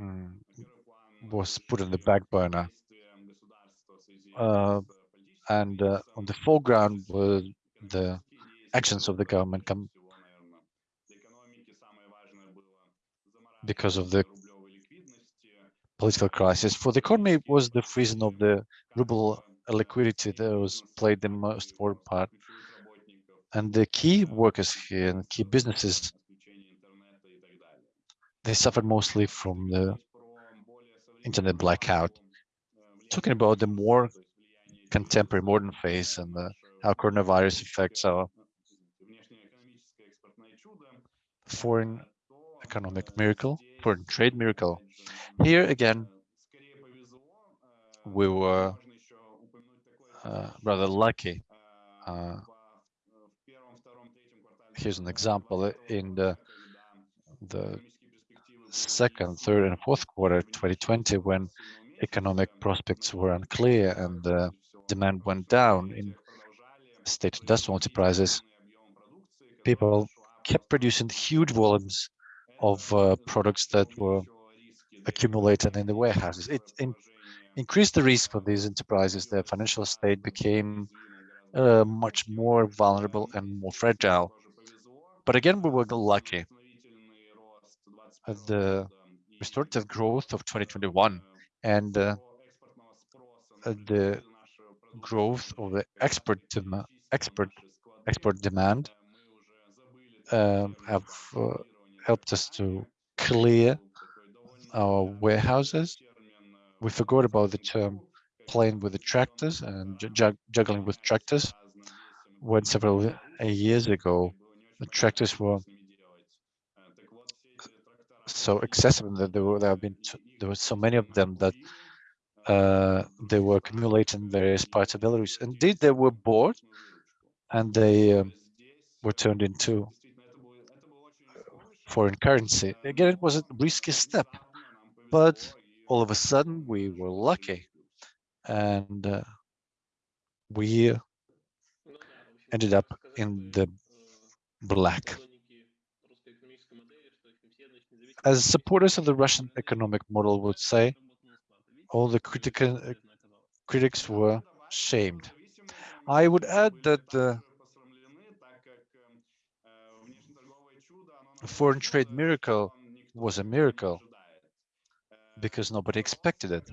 mm, was put on the back burner. Uh, and uh, on the foreground were the actions of the government because of the political crisis. For the economy, was the freezing of the ruble liquidity that was played the most important part. And the key workers here and key businesses, they suffered mostly from the internet blackout. Talking about the more contemporary modern phase and the, how coronavirus affects our foreign economic miracle, foreign trade miracle. Here again, we were rather lucky. Uh, here's an example in the the second, third, and fourth quarter 2020, when economic prospects were unclear and the demand went down in state industrial enterprises, people kept producing huge volumes of uh, products that were accumulated in the warehouses. It in, increased the risk for these enterprises. Their financial state became uh, much more vulnerable and more fragile. But again, we were lucky. The restorative growth of 2021 and uh, the growth of the export export export demand um, have uh, helped us to clear our warehouses. We forgot about the term playing with the tractors and juggling with tractors when several years ago the tractors were so excessive that there were there have been there were so many of them that uh, they were accumulating various parts of Belarus. Indeed, they were bought and they um, were turned into foreign currency. Again, it was a risky step, but all of a sudden we were lucky and uh, we uh, ended up in the black. As supporters of the Russian economic model would say, all the critical, uh, critics were shamed. I would add that the foreign trade miracle was a miracle because nobody expected it.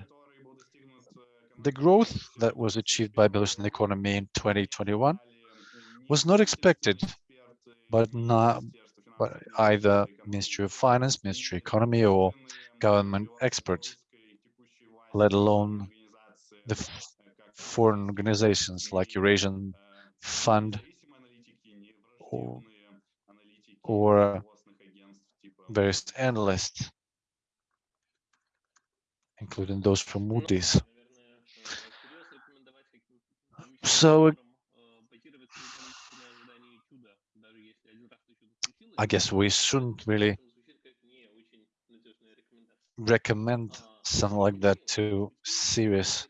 The growth that was achieved by Belarusian economy in 2021 was not expected, but not by either Ministry of Finance, Ministry of Economy, or government experts, let alone the foreign organizations like Eurasian Fund or, or uh, various analysts, including those from Moody's. So I guess we shouldn't really recommend something like that to serious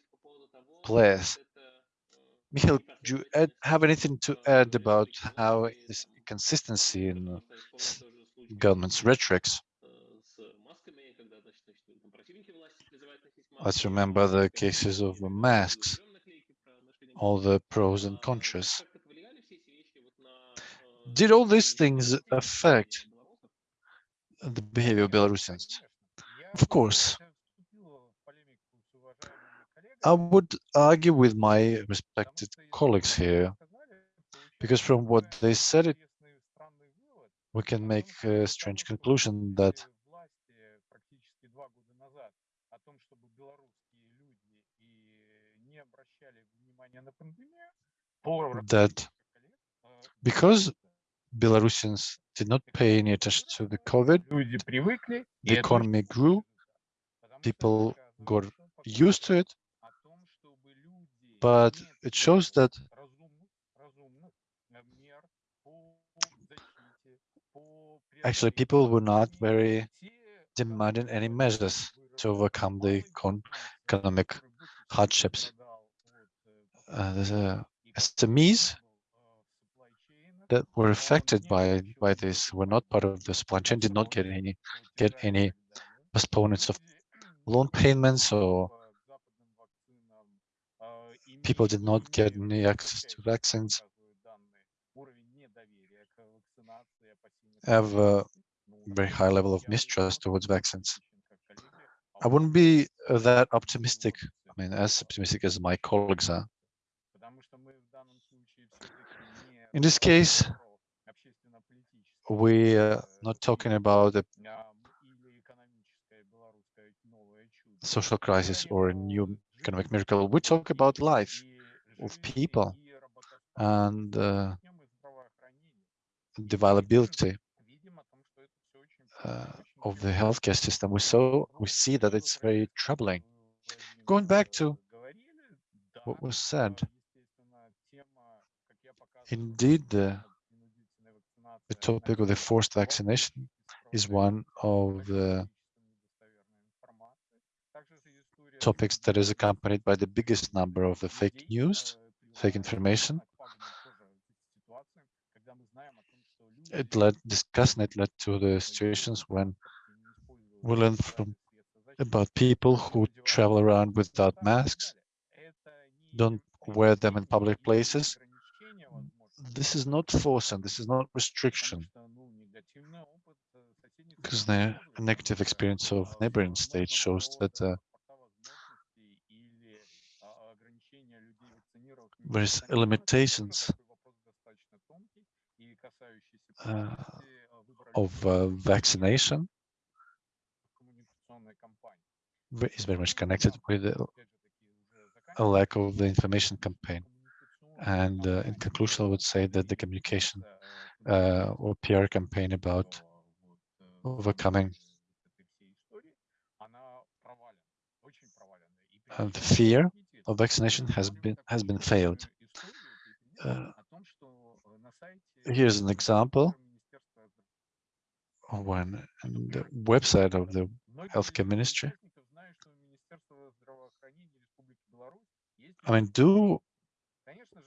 players. Michael, do you add, have anything to add about how this consistency in government's rhetorics? Let's remember the cases of the masks, all the pros and cons. Did all these things affect the behavior of Belarusians? Of course. I would argue with my respected colleagues here, because from what they said, it, we can make a strange conclusion that that because Belarusians did not pay any attention to the COVID, the economy grew, people got used to it, but it shows that actually people were not very demanding any measures to overcome the economic hardships. Uh, a SMEs that were affected by by this were not part of the supply chain, did not get any get any postponements of loan payments or people did not get any access to vaccines, have a very high level of mistrust towards vaccines. I wouldn't be that optimistic, I mean, as optimistic as my colleagues are. In this case, we are not talking about a social crisis or a new economic miracle. We talk about life of people and uh, the viability uh, of the healthcare system. We saw we see that it's very troubling. Going back to what was said, indeed, the, the topic of the forced vaccination is one of the topics that is accompanied by the biggest number of the fake news, fake information. It led discussing it led to the situations when we learned from about people who travel around without masks, don't wear them in public places. This is not force and this is not restriction, because the negative experience of neighboring states shows that uh, there's limitations uh, of uh, vaccination is very much connected with a lack of the information campaign. And uh, in conclusion, I would say that the communication uh, or PR campaign about overcoming uh, the fear of vaccination has been has been failed. Uh, here's an example when the website of the healthcare ministry. I mean, do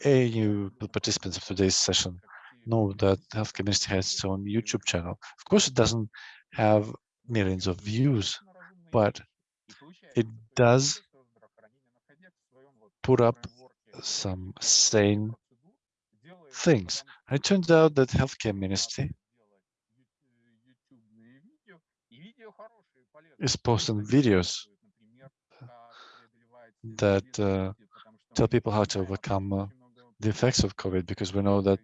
AU participants of today's session know that the healthcare ministry has its own YouTube channel? Of course, it doesn't have millions of views, but it does put up some sane things. And it turns out that healthcare ministry is posting videos that uh, tell people how to overcome uh, the effects of COVID, because we know that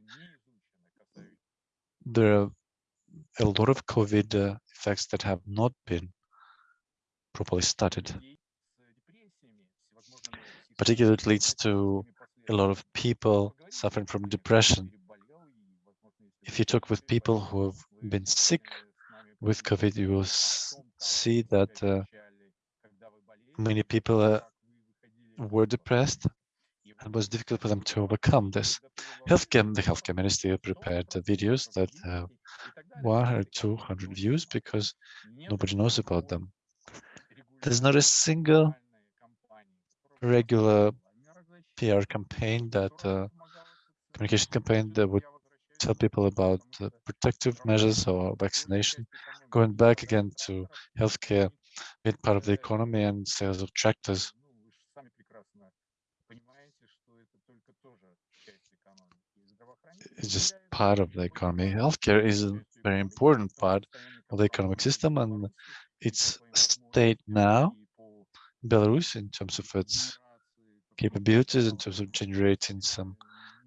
there are a lot of COVID uh, effects that have not been properly studied. Particularly, it leads to a lot of people suffering from depression. If you talk with people who have been sick with COVID, you will see that uh, many people uh, were depressed it was difficult for them to overcome this. Healthcare, the healthcare ministry prepared uh, videos that have 100, 200 views because nobody knows about them. There's not a single regular PR campaign that uh, communication campaign that would tell people about uh, protective measures or vaccination. Going back again to healthcare, being part of the economy and sales of tractors. It's just part of the economy. Healthcare is a very important part of the economic system and its state now, Belarus, in terms of its capabilities, in terms of generating some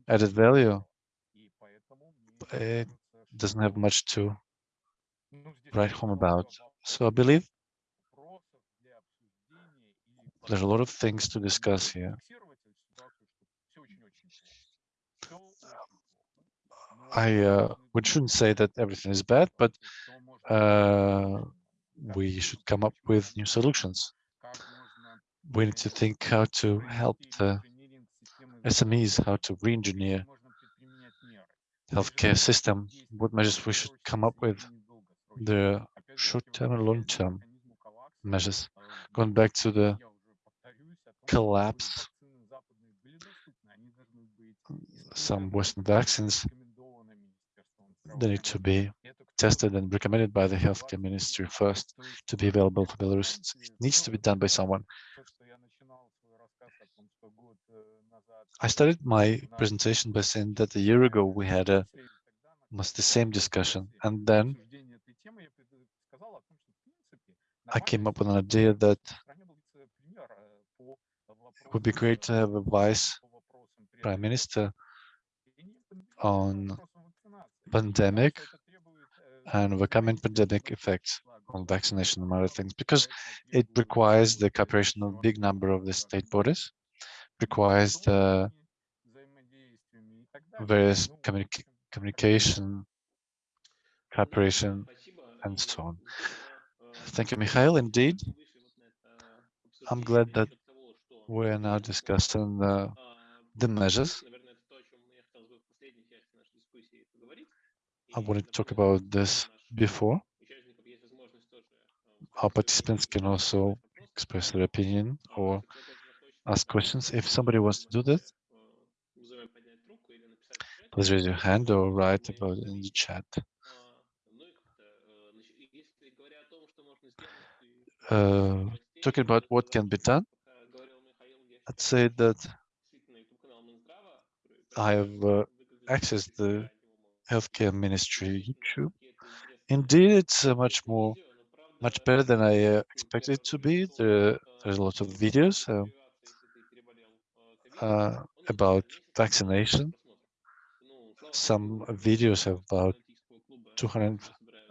added value, it doesn't have much to write home about. So I believe there are a lot of things to discuss here. I uh, we shouldn't say that everything is bad, but uh, we should come up with new solutions. We need to think how to help the SMEs, how to re-engineer healthcare system, what measures we should come up with, the short-term and long-term measures. Going back to the collapse, some Western vaccines, they need to be tested and recommended by the healthcare ministry first to be available for Belarus. It's- It needs to be done by someone. I started my presentation by saying that a year ago we had a almost the same discussion, and then I came up with an idea that it would be great to have a vice prime minister on pandemic and overcoming pandemic effects on vaccination and other things, because it requires the cooperation of a big number of the state bodies, requires the various communica- communication, cooperation, and so on. Thank you, Mikhail. Indeed, I'm glad that we're now discussing the, the measures. I wanted to talk about this before. Our participants can also express their opinion or ask questions. If somebody wants to do that, please raise your hand or write about in the chat. Uh, talking about what can be done, I'd say that I have uh, accessed the healthcare ministry YouTube. Indeed, it's uh, much more, much better than I uh, expected it to be. There, there's a lot of videos uh, uh, about vaccination. Some videos have about 200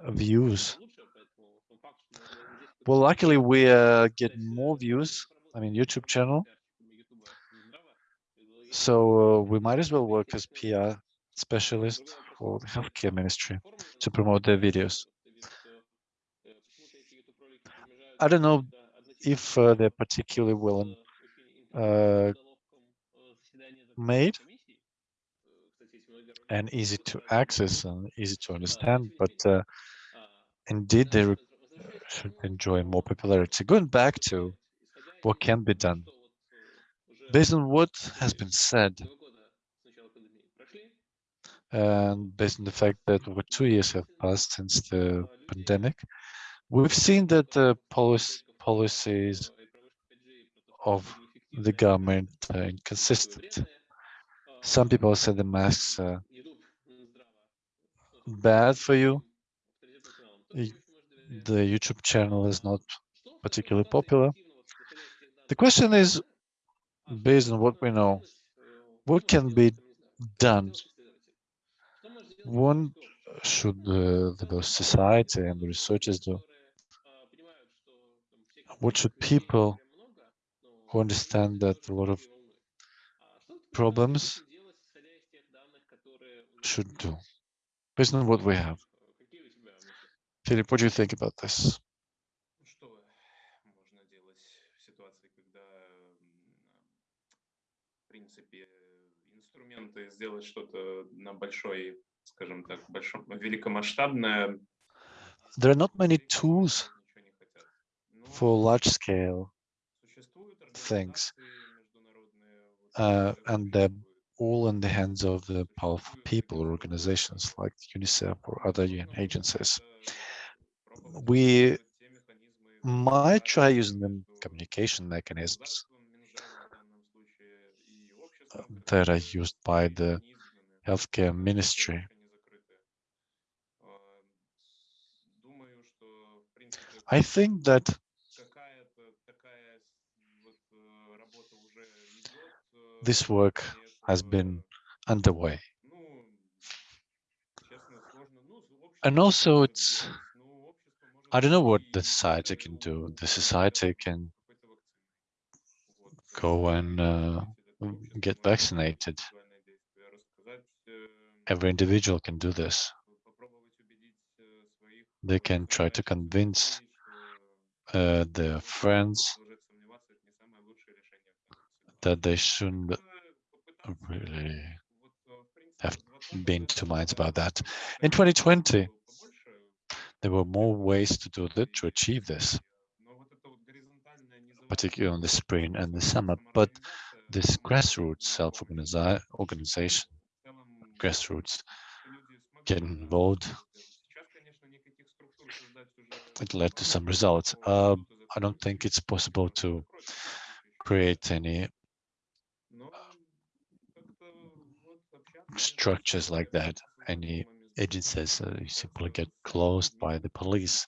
views. Well, luckily we uh, get more views. I mean, YouTube channel. So uh, we might as well work as PR specialist for the healthcare ministry to promote their videos. I don't know if uh, they're particularly well uh, made and easy to access and easy to understand, but uh, indeed they should enjoy more popularity. Going back to what can be done, based on what has been said, and based on the fact that over two years have passed since the pandemic, we've seen that the policy, policies of the government are inconsistent. Some people say the masks are bad for you. The YouTube channel is not particularly popular. The question is, based on what we know, what can be done? One should uh, the both society and the researchers do? What should people who understand that a lot of problems should do, based on what we have? Philip, what do you think about this? Ну, Что можно делать в ситуации, когда, м, в принципе, инструменты сделать что-то на большой, скажем так, большом, великомасштабное, There are not many tools ничего не хотят. Но for large-scale существуют things, организации международные, вот, uh, которые and they're существуют. all in the hands of the powerful people or organizations like UNICEF or other UN agencies. Пробовать We использовать те механизмы might try коммуникации using the между communication mechanisms государством, Минздравом в данном случае, и uh, обществом, that are которые used by the не изгнаны, healthcare которые ministry. I think that this work has been underway. And also it's, I don't know what the society can do. The society can go and uh, get vaccinated. Every individual can do this. They can try to convince Э, their friends that they shouldn't really have been too minds about that. In 2020, there were more ways to do that to achieve this, particularly on the spring and the summer. But this grassroots self-organization, grassroots get involved it led to some results. Um, I don't think it's possible to create any um, structures like that, any agencies uh, simply get closed by the police,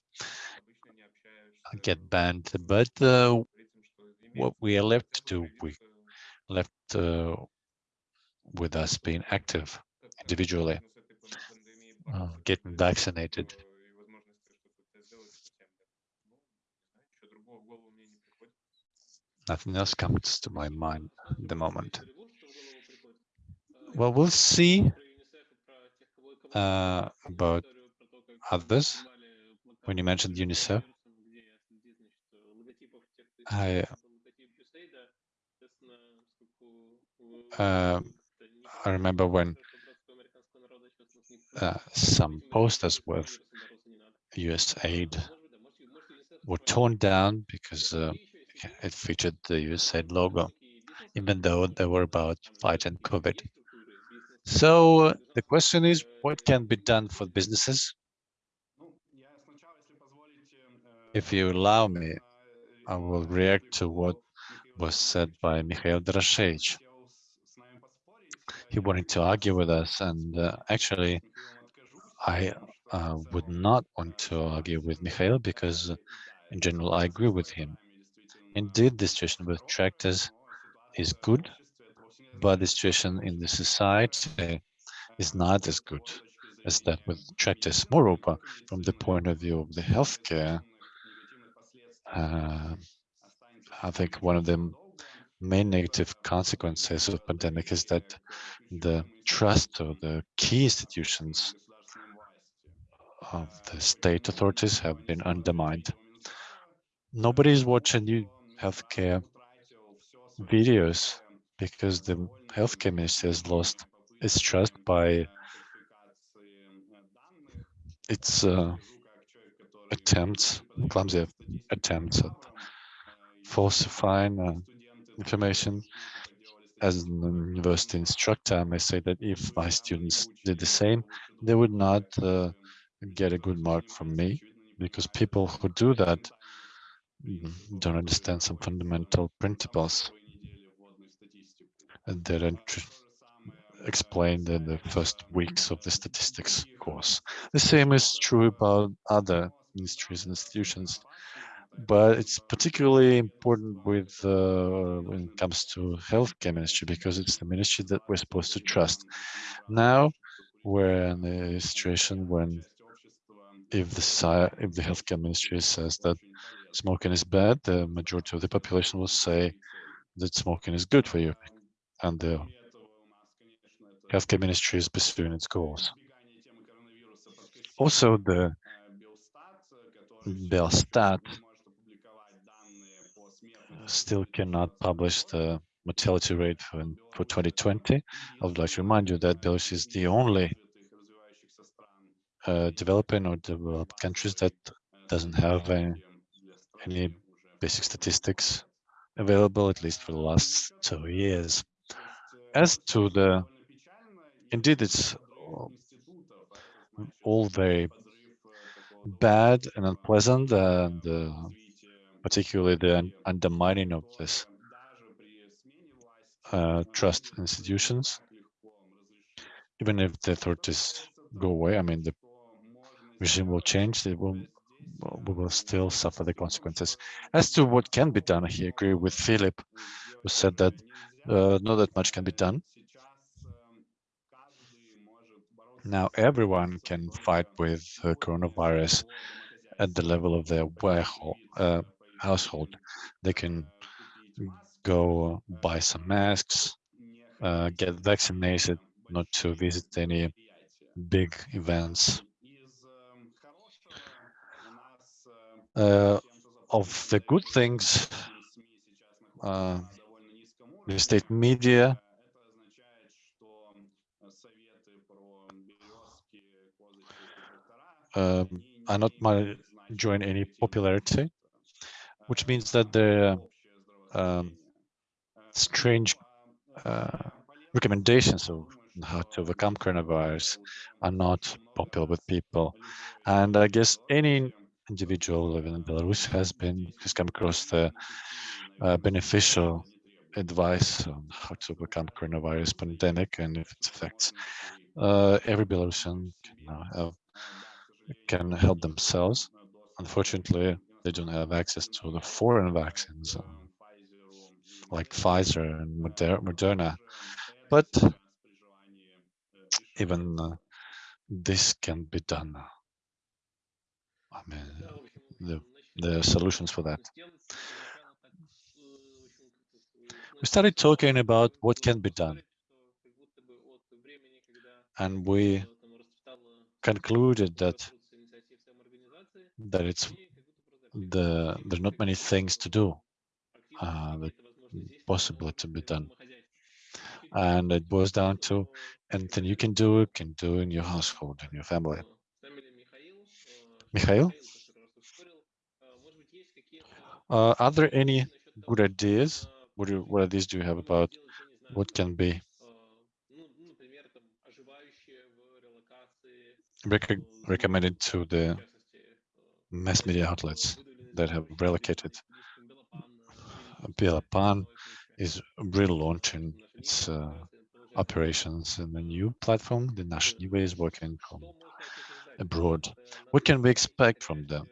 get banned. But uh, what we are left to do, we left uh, with us being active individually, uh, getting vaccinated. Nothing else comes to my mind at the moment. Well, we'll see uh, about others. When you mentioned UNICEF, I uh, I remember when uh, some posters with USAID were torn down because uh, it featured the USAID logo, even though they were about fighting COVID. So the question is, what can be done for businesses? If you allow me, I will react to what was said by Mikhail Doroshevich. He wanted to argue with us, and uh, actually, I uh, would not want to argue with Mikhail because, in general, I agree with him. Indeed, the situation with tractors is good, but the situation in the society is not as good as that with tractors. Moreover, from the point of view of the healthcare, uh, I think one of the main negative consequences of pandemic is that the trust of the key institutions of the state authorities have been undermined. Nobody is watching healthcare videos because the healthcare ministry has lost its trust by its uh, attempts, clumsy attempts at falsifying uh, information. As an university instructor, I may say that if my students did the same, they would not uh, get a good mark from me because people who do that don't understand some fundamental principles that are explained in the first weeks of the statistics course. The same is true about other ministries and institutions, but it's particularly important with uh, when it comes to healthcare ministry because it's the ministry that we're supposed to trust. Now we're in a situation when if the if the healthcare ministry says that smoking is bad, the majority of the population will say that smoking is good for you, and the healthcare ministry is pursuing its goals. Also, the Belstat still cannot publish the mortality rate for, for 2020. I would like to remind you that Belarus is the only uh, developing or developed countries that doesn't have any, any basic statistics available, at least for the last two years. As to the, indeed, it's all very bad and unpleasant, and uh, particularly the undermining of this uh, trust institutions. Even if the authorities go away, I mean, the regime will change, it will, we will still suffer the consequences. As to what can be done, I agree with Philip, who said that uh, not that much can be done. Now everyone can fight with uh, coronavirus at the level of their uh, household. They can go buy some masks, uh, get vaccinated, not to visit any big events. Uh, of the good things, uh, the state media um, are not enjoying any popularity, which means that the um, strange uh, recommendations of how to overcome coronavirus are not popular with people. And I guess any individual living in Belarus has been has come across the uh, beneficial advice on how to overcome coronavirus pandemic and if its effects. Uh, every Belarusian can have can help themselves. Unfortunately, they don't have access to the foreign vaccines um, like Pfizer and Moderna. But even uh, this can be done. The, the solutions for that. We started talking about what can be done. And we concluded that that it's the there's not many things to do. uh, that possible to be done. and it boils down to anything you can do you can do in your household in your family Mikhail, uh, are there any good ideas? What, what ideas do you have about what can be rec recommended to the mass media outlets that have relocated? Belapan is relaunching its uh, operations in the new platform. The Nash is working from abroad. What can we expect from them?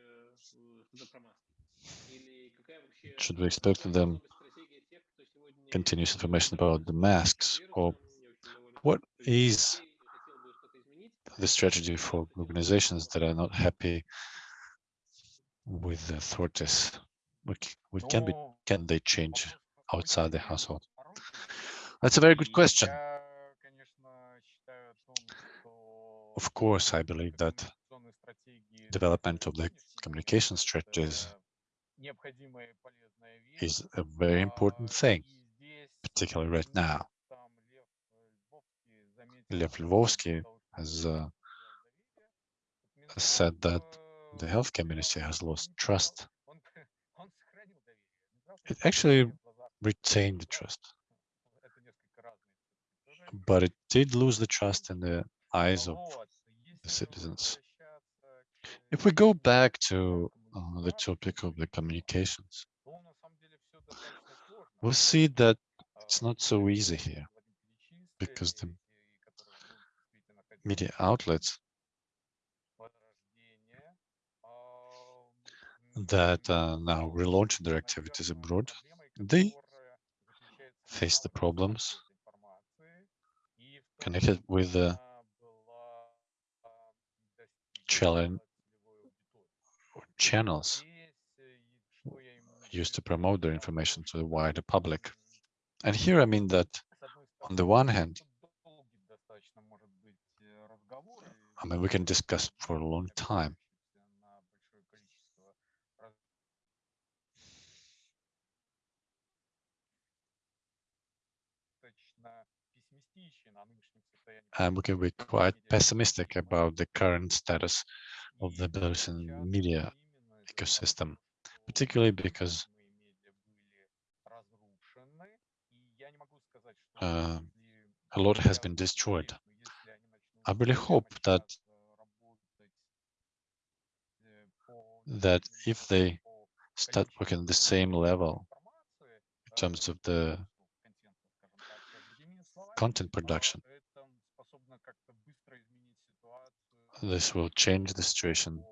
Should we expect them continuous information about the masks? Or what is the strategy for organizations that are not happy with the authorities? We can, be, can they change outside the household? That's a very good question. Of course, I believe that development of the communication strategies is a very important thing, particularly right now. Lev Lvovsky has uh, said that the health ministry has lost trust. It actually retained the trust, but it did lose the trust in the eyes of the citizens. If we go back to uh, the topic of the communications, we'll see that it's not so easy here because the media outlets that uh, now relaunch their activities abroad, they face the problems connected with the channels used to promote their information to the wider public. And here I mean that on the one hand, I mean, we can discuss for a long time. And we can be quite pessimistic about the current status of the Belarusian media ecosystem, particularly because uh, a lot has been destroyed. I really hope that that if they start working at the same level in terms of the content production, this will change the situation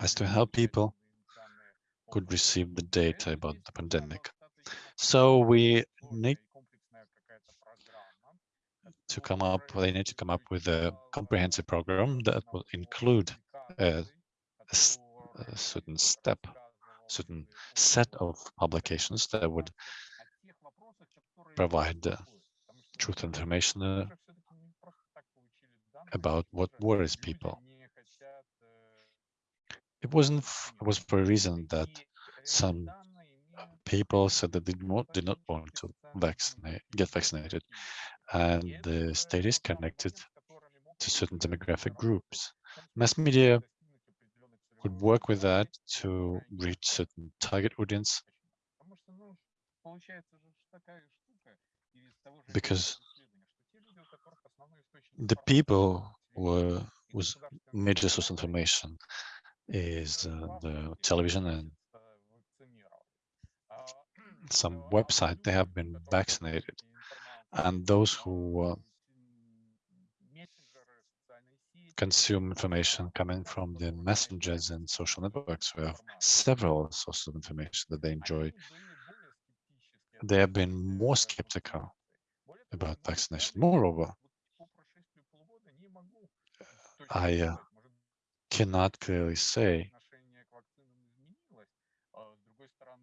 as to how people could receive the data about the pandemic. So we need to come up, they need to come up with a comprehensive program that will include a certain step, certain set of publications that would provide the truth information uh, about what worries people. It wasn't, it was for a reason that some people said that they did not, did not want to vaccinate, get vaccinated. And the state is connected to certain demographic groups. Mass media could work with that to reach certain target audience because the people were whose major source of information is uh, the television and some website. They have been vaccinated. And those who uh, consume information coming from the messengers and social networks who have several sources of information that they enjoy. They have been more skeptical about vaccination. Moreover I uh, cannot clearly say.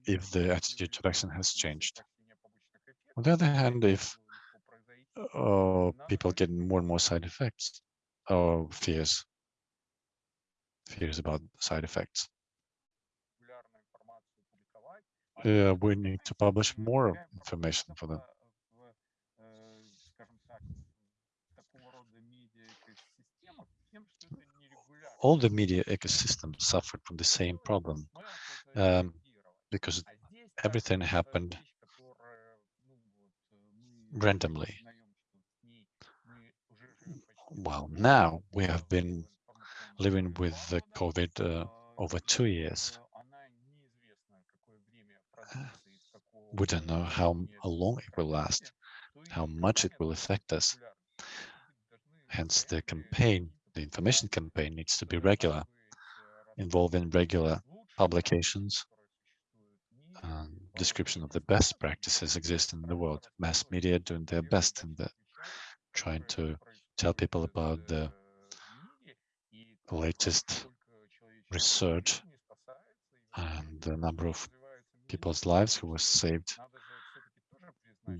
if the attitude to vaccine has changed. On the other hand, if uh, people get more and more side effects or fears, fears about side effects, uh, we need to publish more information for them. All the media ecosystem suffered from the same problem um, because everything happened randomly. Well, now we have been living with the COVID uh, over two years. We don't know how long it will last, how much it will affect us. Hence, the campaign, the information campaign needs to be regular, involving regular publications description of the best practices existing in the world. Mass media doing their best in the uh, trying to tell people about the latest research and the number of people's lives who were saved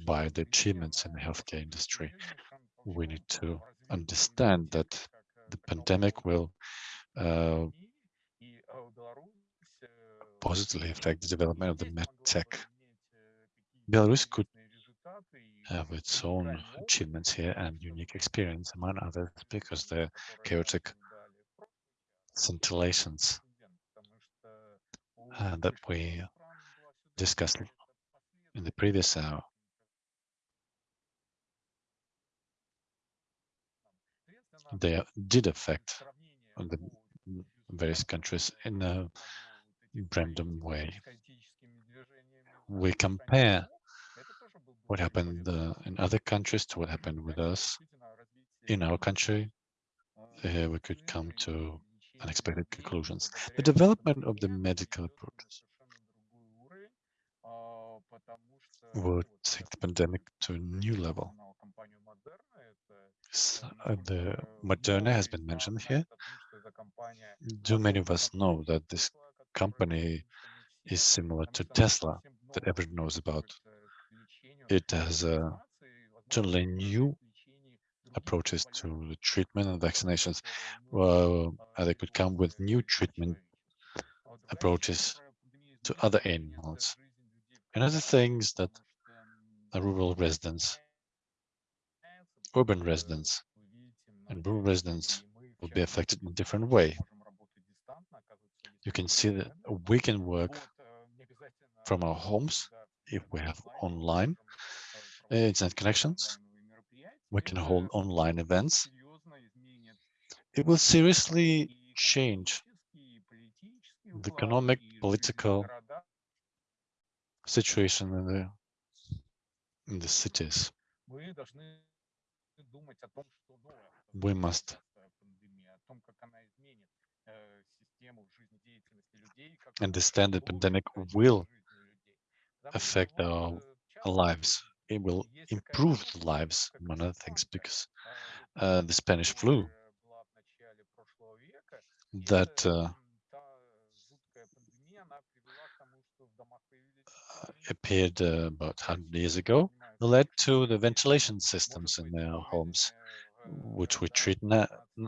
by the achievements in the healthcare industry. We need to understand that the pandemic will uh, positively affect the development of the medtech. Belarus could have its own achievements here and unique experience, among others, because the chaotic scintillations uh, that we discussed in the previous hour. They did affect the various countries in a random way. We compare what happened uh, in other countries to what happened with us in our country. Uh, we could come to unexpected conclusions. The development of the medical approaches would take the pandemic to a new level. Uh, the Moderna has been mentioned here. Do many of us know that this company is similar to Tesla that everyone knows about? It has uh, totally new approaches to the treatment and vaccinations. Well, they could come with new treatment approaches to other animals and other things that the rural residents, urban residents, and rural residents will be affected in a different way. You can see that we can work from our homes if we have online uh, internet connections. We can hold online events. It will seriously change the economic, political situation in the in the cities. We must understand the pandemic will affect our lives. It will improve the lives, among other things, because uh, the Spanish flu that uh, appeared uh, about 100 years ago led to the ventilation systems in their homes, which we treat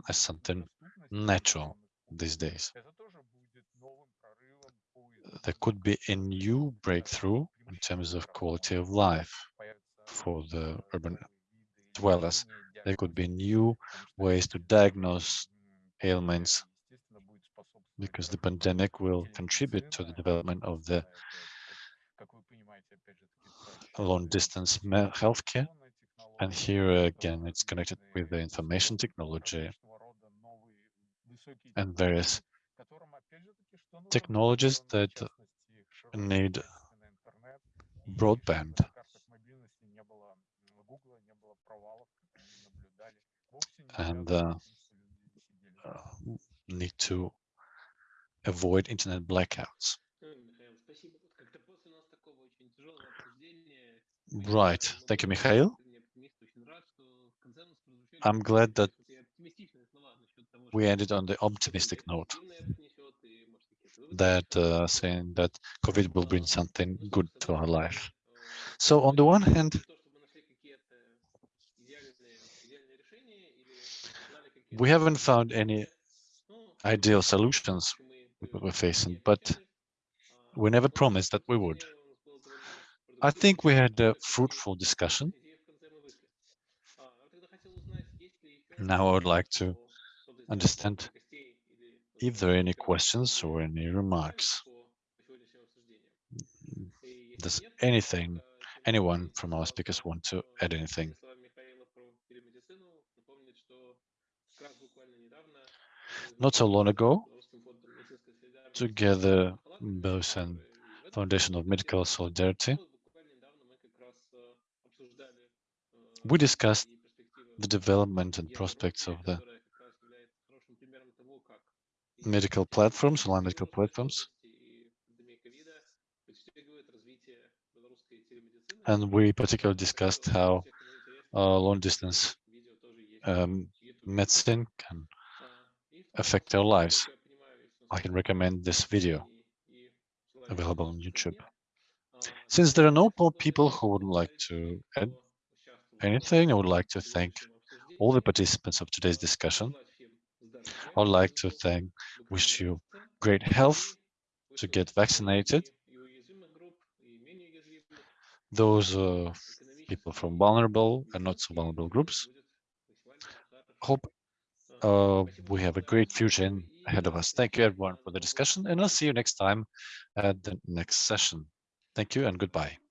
as something natural these days. There could be a new breakthrough in terms of quality of life for the urban dwellers. There could be new ways to diagnose ailments because the pandemic will contribute to the development of the long distance healthcare. And here again, it's connected with the information technology and various technologies that need broadband. And uh, need to avoid internet blackouts. Right. Thank you, Mikhail. I'm glad that we ended on the optimistic note that uh, saying that COVID will bring something good to our life. So on the one hand, we haven't found any ideal solutions we're facing, but we never promised that we would. I think we had a fruitful discussion. Now I would like to understand if there are any questions or any remarks. Does anything, anyone from our speakers want to add anything? Not so long ago, together, both and Foundation of Medical Solidarity, we discussed the development and prospects of the medical platforms, online medical platforms. And we particularly discussed how uh, long distance um, medicine can affect our lives. I can recommend this video available on YouTube. Since there are no people who would like to add anything, I would like to thank all the participants of today's discussion. I would like to thank, wish you great health to get vaccinated. Those uh, people from vulnerable and not so vulnerable groups. Hope uh, we have a great future ahead of us. Thank you everyone for the discussion and I'll see you next time at the next session. Thank you and goodbye.